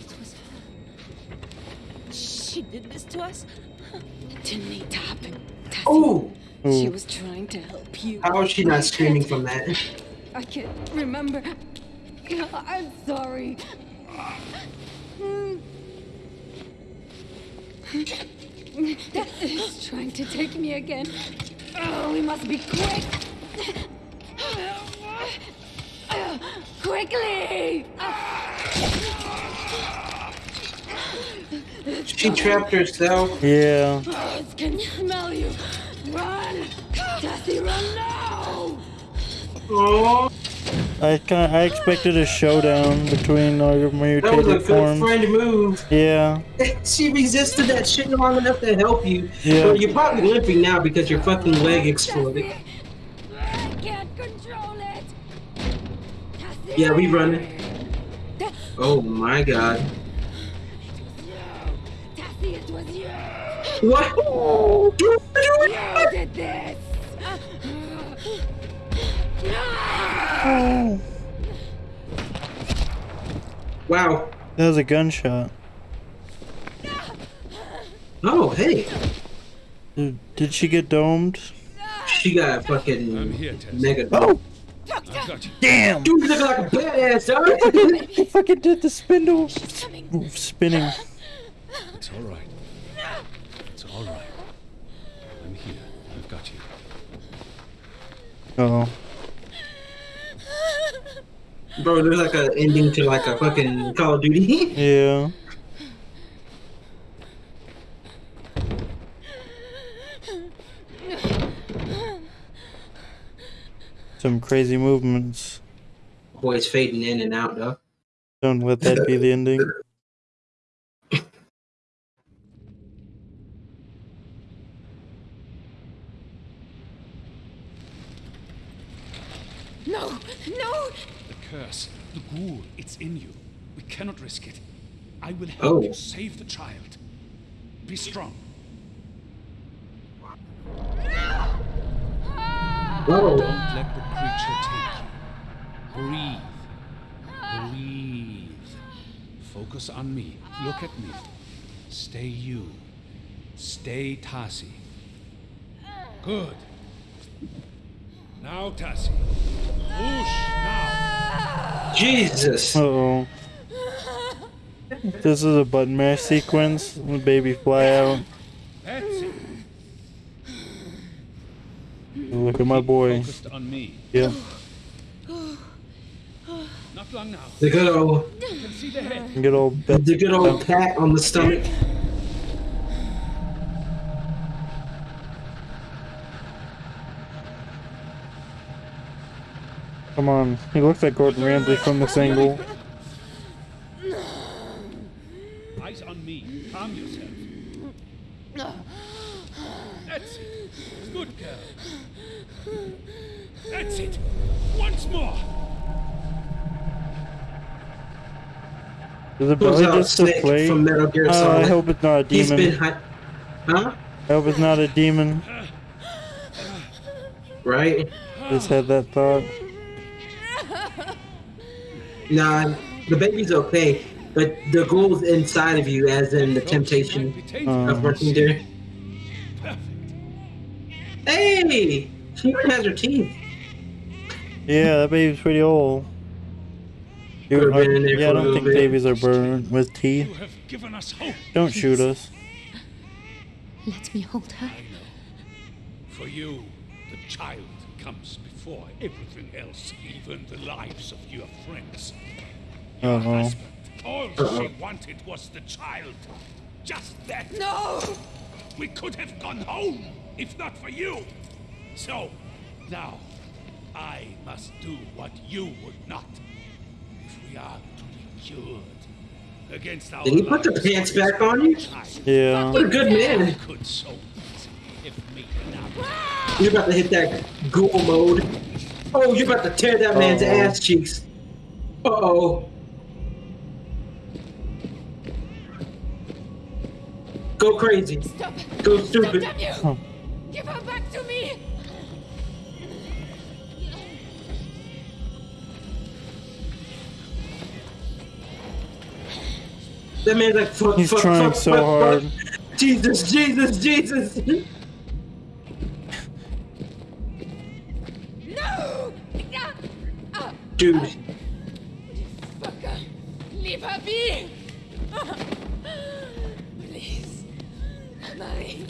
Speaker 3: It was her. She did this to us?
Speaker 6: It didn't need to happen.
Speaker 2: Oh,
Speaker 1: Ooh.
Speaker 6: was trying to help you.
Speaker 2: how is she not screaming from that?
Speaker 6: I can't remember. I'm sorry. It's trying to take me again. Oh, we must be quick. Quickly!
Speaker 2: She trapped herself.
Speaker 1: Yeah.
Speaker 6: Oh, it can smell you. Run! Tasi, run now!
Speaker 2: Oh,
Speaker 1: I kind I expected a showdown between all your
Speaker 2: that was a good
Speaker 1: forms.
Speaker 2: friend move.
Speaker 1: Yeah.
Speaker 2: she resisted that shit long enough to help you.
Speaker 1: Yeah.
Speaker 2: Well, you're probably limping now because your fucking leg exploded.
Speaker 6: I can't control it. Tasi.
Speaker 2: Yeah, we running. Oh my god.
Speaker 6: It was you. Tasi, it was you.
Speaker 2: What? Oh.
Speaker 6: You did this.
Speaker 1: Oh,
Speaker 2: Wow.
Speaker 1: that was a gunshot.
Speaker 2: Oh, hey.
Speaker 1: Did, did she get domed?
Speaker 2: She got a fucking
Speaker 4: I'm here, Tess.
Speaker 2: mega.
Speaker 1: Oh,
Speaker 4: I've got you.
Speaker 1: damn!
Speaker 2: Dude, you look like a badass, dog.
Speaker 1: He fucking did the spindle
Speaker 3: Coming.
Speaker 1: spinning.
Speaker 4: It's all right. It's all right. I'm here. I've got you.
Speaker 1: Oh,
Speaker 2: Bro, there's like an ending to like a fucking Call of Duty.
Speaker 1: yeah. Some crazy movements.
Speaker 2: Boy's fading in and out though.
Speaker 1: Don't let that be the ending.
Speaker 3: No, no!
Speaker 4: The curse, the ghoul, it's in you. We cannot risk it. I will help
Speaker 2: Oh.
Speaker 4: you save the child. Be strong.
Speaker 2: Oh,
Speaker 4: Don't let the creature take you. Breathe. Breathe. Focus on me. Look at me. Stay you. Stay Tasi. Good. Now, Tasi. Whoosh, now.
Speaker 2: Jesus.
Speaker 1: Uh oh. This is a button mash sequence. The baby fly out. Look at my boy.
Speaker 4: Focused on me.
Speaker 1: Yeah.
Speaker 4: Not long now.
Speaker 2: The good old,
Speaker 4: You can see the.
Speaker 1: Good old
Speaker 2: the good old pat on the stomach.
Speaker 1: Come on. He looks like Gordon Ramsay from this angle.
Speaker 4: Eyes on me. Calm yourself. That's it. Good girl. That's it. Once more.
Speaker 1: Is it
Speaker 2: Pulls
Speaker 1: belly just to
Speaker 2: Snake
Speaker 1: play?
Speaker 2: from Metal Gear
Speaker 1: Uh, I hope it's not a
Speaker 2: He's
Speaker 1: demon.
Speaker 2: been hi- Huh?
Speaker 1: I hope it's not a demon.
Speaker 2: Right?
Speaker 1: Just had that thought.
Speaker 2: Nah, the baby's okay, but the ghoul's inside of you, as in the temptation
Speaker 1: Um,
Speaker 2: of working there.
Speaker 4: Perfect.
Speaker 2: Hey! She even has her teeth.
Speaker 1: Yeah, that baby's pretty old. You-
Speaker 2: Could've been there
Speaker 1: yeah,
Speaker 2: for
Speaker 1: I
Speaker 2: a
Speaker 1: don't think
Speaker 2: bit.
Speaker 1: babies are born with teeth.
Speaker 4: You have given us hope.
Speaker 1: Don't shoot us.
Speaker 3: Let me hold her.
Speaker 4: For you, the child comes before everything else, even the lives of your friends.
Speaker 1: Uh oh.
Speaker 4: Husband, all she wanted was the child. Just that.
Speaker 3: No!
Speaker 4: We could have gone home if not for you. So, now, I must do what you would not. If we are to be cured against our
Speaker 2: Did he put the pants back on you?
Speaker 4: child,
Speaker 1: Yeah.
Speaker 2: What a good man.
Speaker 4: could so easily have made it out.
Speaker 2: You're about to hit that ghoul mode. Oh, you're about to tear that man's
Speaker 1: Uh-oh.
Speaker 2: ass cheeks. Uh oh. Go crazy.
Speaker 3: Stop!
Speaker 2: Go stupid.
Speaker 3: damn you!
Speaker 1: Oh.
Speaker 3: Give her back to me!
Speaker 2: That man's like, fuck,
Speaker 1: He's
Speaker 2: fuck,
Speaker 1: trying
Speaker 2: fuck,
Speaker 1: so
Speaker 2: fuck,
Speaker 1: hard.
Speaker 2: fuck. Jesus, Jesus, Jesus. Dude,
Speaker 3: Fucker! Leave her be! Please. Marie.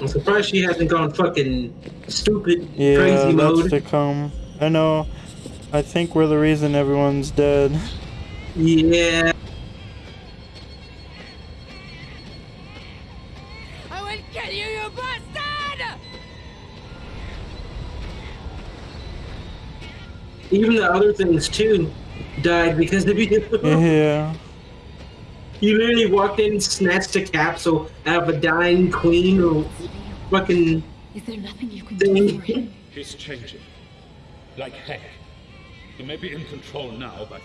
Speaker 2: I'm surprised she hasn't gone fucking stupid,
Speaker 1: Yeah,
Speaker 2: crazy
Speaker 1: that's
Speaker 2: mode.
Speaker 1: to come. I know. I think we're the reason everyone's dead.
Speaker 2: Yeah. Even the other things too died because of you.
Speaker 1: Yeah.
Speaker 2: You literally walked in, snatched a capsule out of a dying queen or fucking
Speaker 3: Is there nothing you can do for him?
Speaker 4: He's changing. Like heck. He may be in control now, but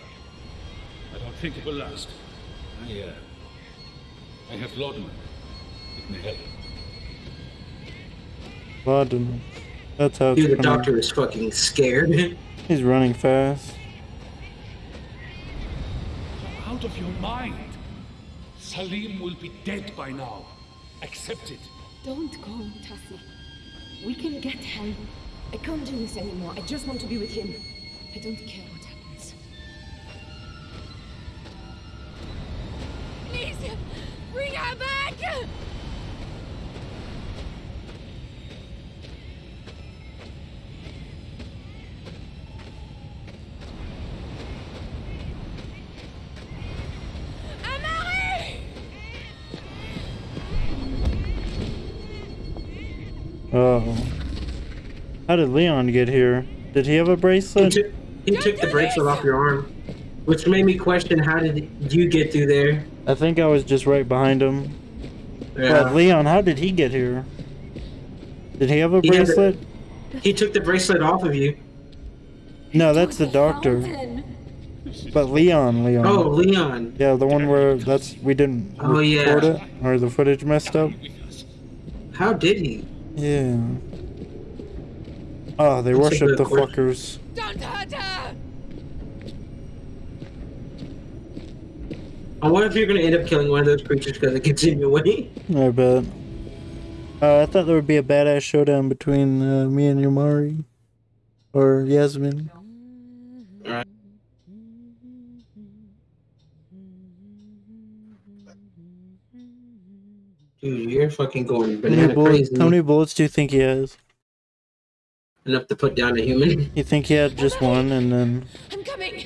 Speaker 4: I don't think it will last. I, uh, I have Lodman. It may help.
Speaker 1: Laudanum. That's how it's
Speaker 2: Dude, the
Speaker 1: pronounced.
Speaker 2: doctor is fucking scared.
Speaker 1: He's running fast.
Speaker 4: Out of your mind. Salim will be dead by now. Accept it.
Speaker 11: Don't go, Tasi. We can get help. I can't do this anymore. I just want to be with him. I don't care what happens.
Speaker 3: Please, bring her back!
Speaker 1: How did Leon get here? Did he have a
Speaker 2: He
Speaker 1: bracelet?
Speaker 2: took, he took the bracelet off your arm, which made me question how did you get through there?
Speaker 1: I think I was just right behind him.
Speaker 2: Yeah.
Speaker 1: But Leon, how did he get here? Did he have a
Speaker 2: He the-
Speaker 1: bracelet?
Speaker 2: He took the bracelet off of you.
Speaker 1: No, that's the doctor. But Leon, Leon.
Speaker 2: Oh, Leon.
Speaker 1: Yeah, the one where that's we didn't
Speaker 2: Oh, yeah.
Speaker 1: it or the footage messed up.
Speaker 2: How did he?
Speaker 1: Yeah. Oh, they
Speaker 2: That's
Speaker 1: worship the
Speaker 2: question.
Speaker 1: fuckers.
Speaker 3: Don't hurt her!
Speaker 2: I wonder if you're gonna end up killing one of those creatures because it gets in your way.
Speaker 1: I bet. Uh, I thought there would be a badass showdown between uh, me and Yamari. Or Yasmin.
Speaker 2: Dude, you're fucking going
Speaker 1: How many,
Speaker 2: banana
Speaker 1: bullets,
Speaker 2: crazy
Speaker 1: how many bullets do you think he has?
Speaker 2: Enough to put down a human.
Speaker 1: You think he had just one and then.
Speaker 3: I'm coming!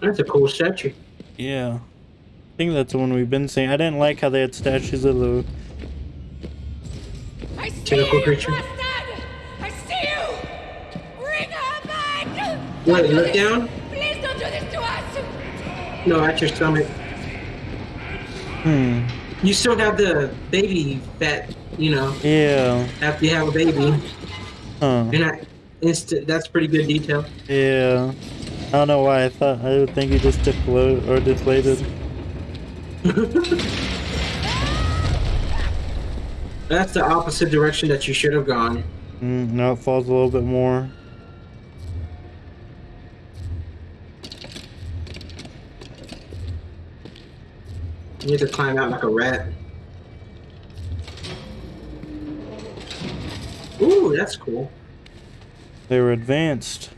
Speaker 2: That's a cool statue.
Speaker 1: Yeah. I think that's the one we've been seeing. I didn't like how they had statues of the.
Speaker 3: I see
Speaker 2: Tentacle
Speaker 3: you,
Speaker 2: creature.
Speaker 3: bastard! I see you! Bring her back!
Speaker 2: Wait,
Speaker 3: Don't do
Speaker 2: look
Speaker 3: this.
Speaker 2: down?
Speaker 3: Please don't do this to us!
Speaker 2: No, at your stomach.
Speaker 1: Hmm.
Speaker 2: You still have the baby fat, you know,
Speaker 1: Yeah.
Speaker 2: after you have a baby.
Speaker 1: Huh.
Speaker 2: And I, instant, that's pretty good detail.
Speaker 1: Yeah. I don't know why I thought. I would think he just deflated or deflated.
Speaker 2: That's the opposite direction that you should have gone.
Speaker 1: Mm, now it falls a little bit more.
Speaker 2: You need to climb out like a rat. Ooh, that's cool.
Speaker 1: They were advanced.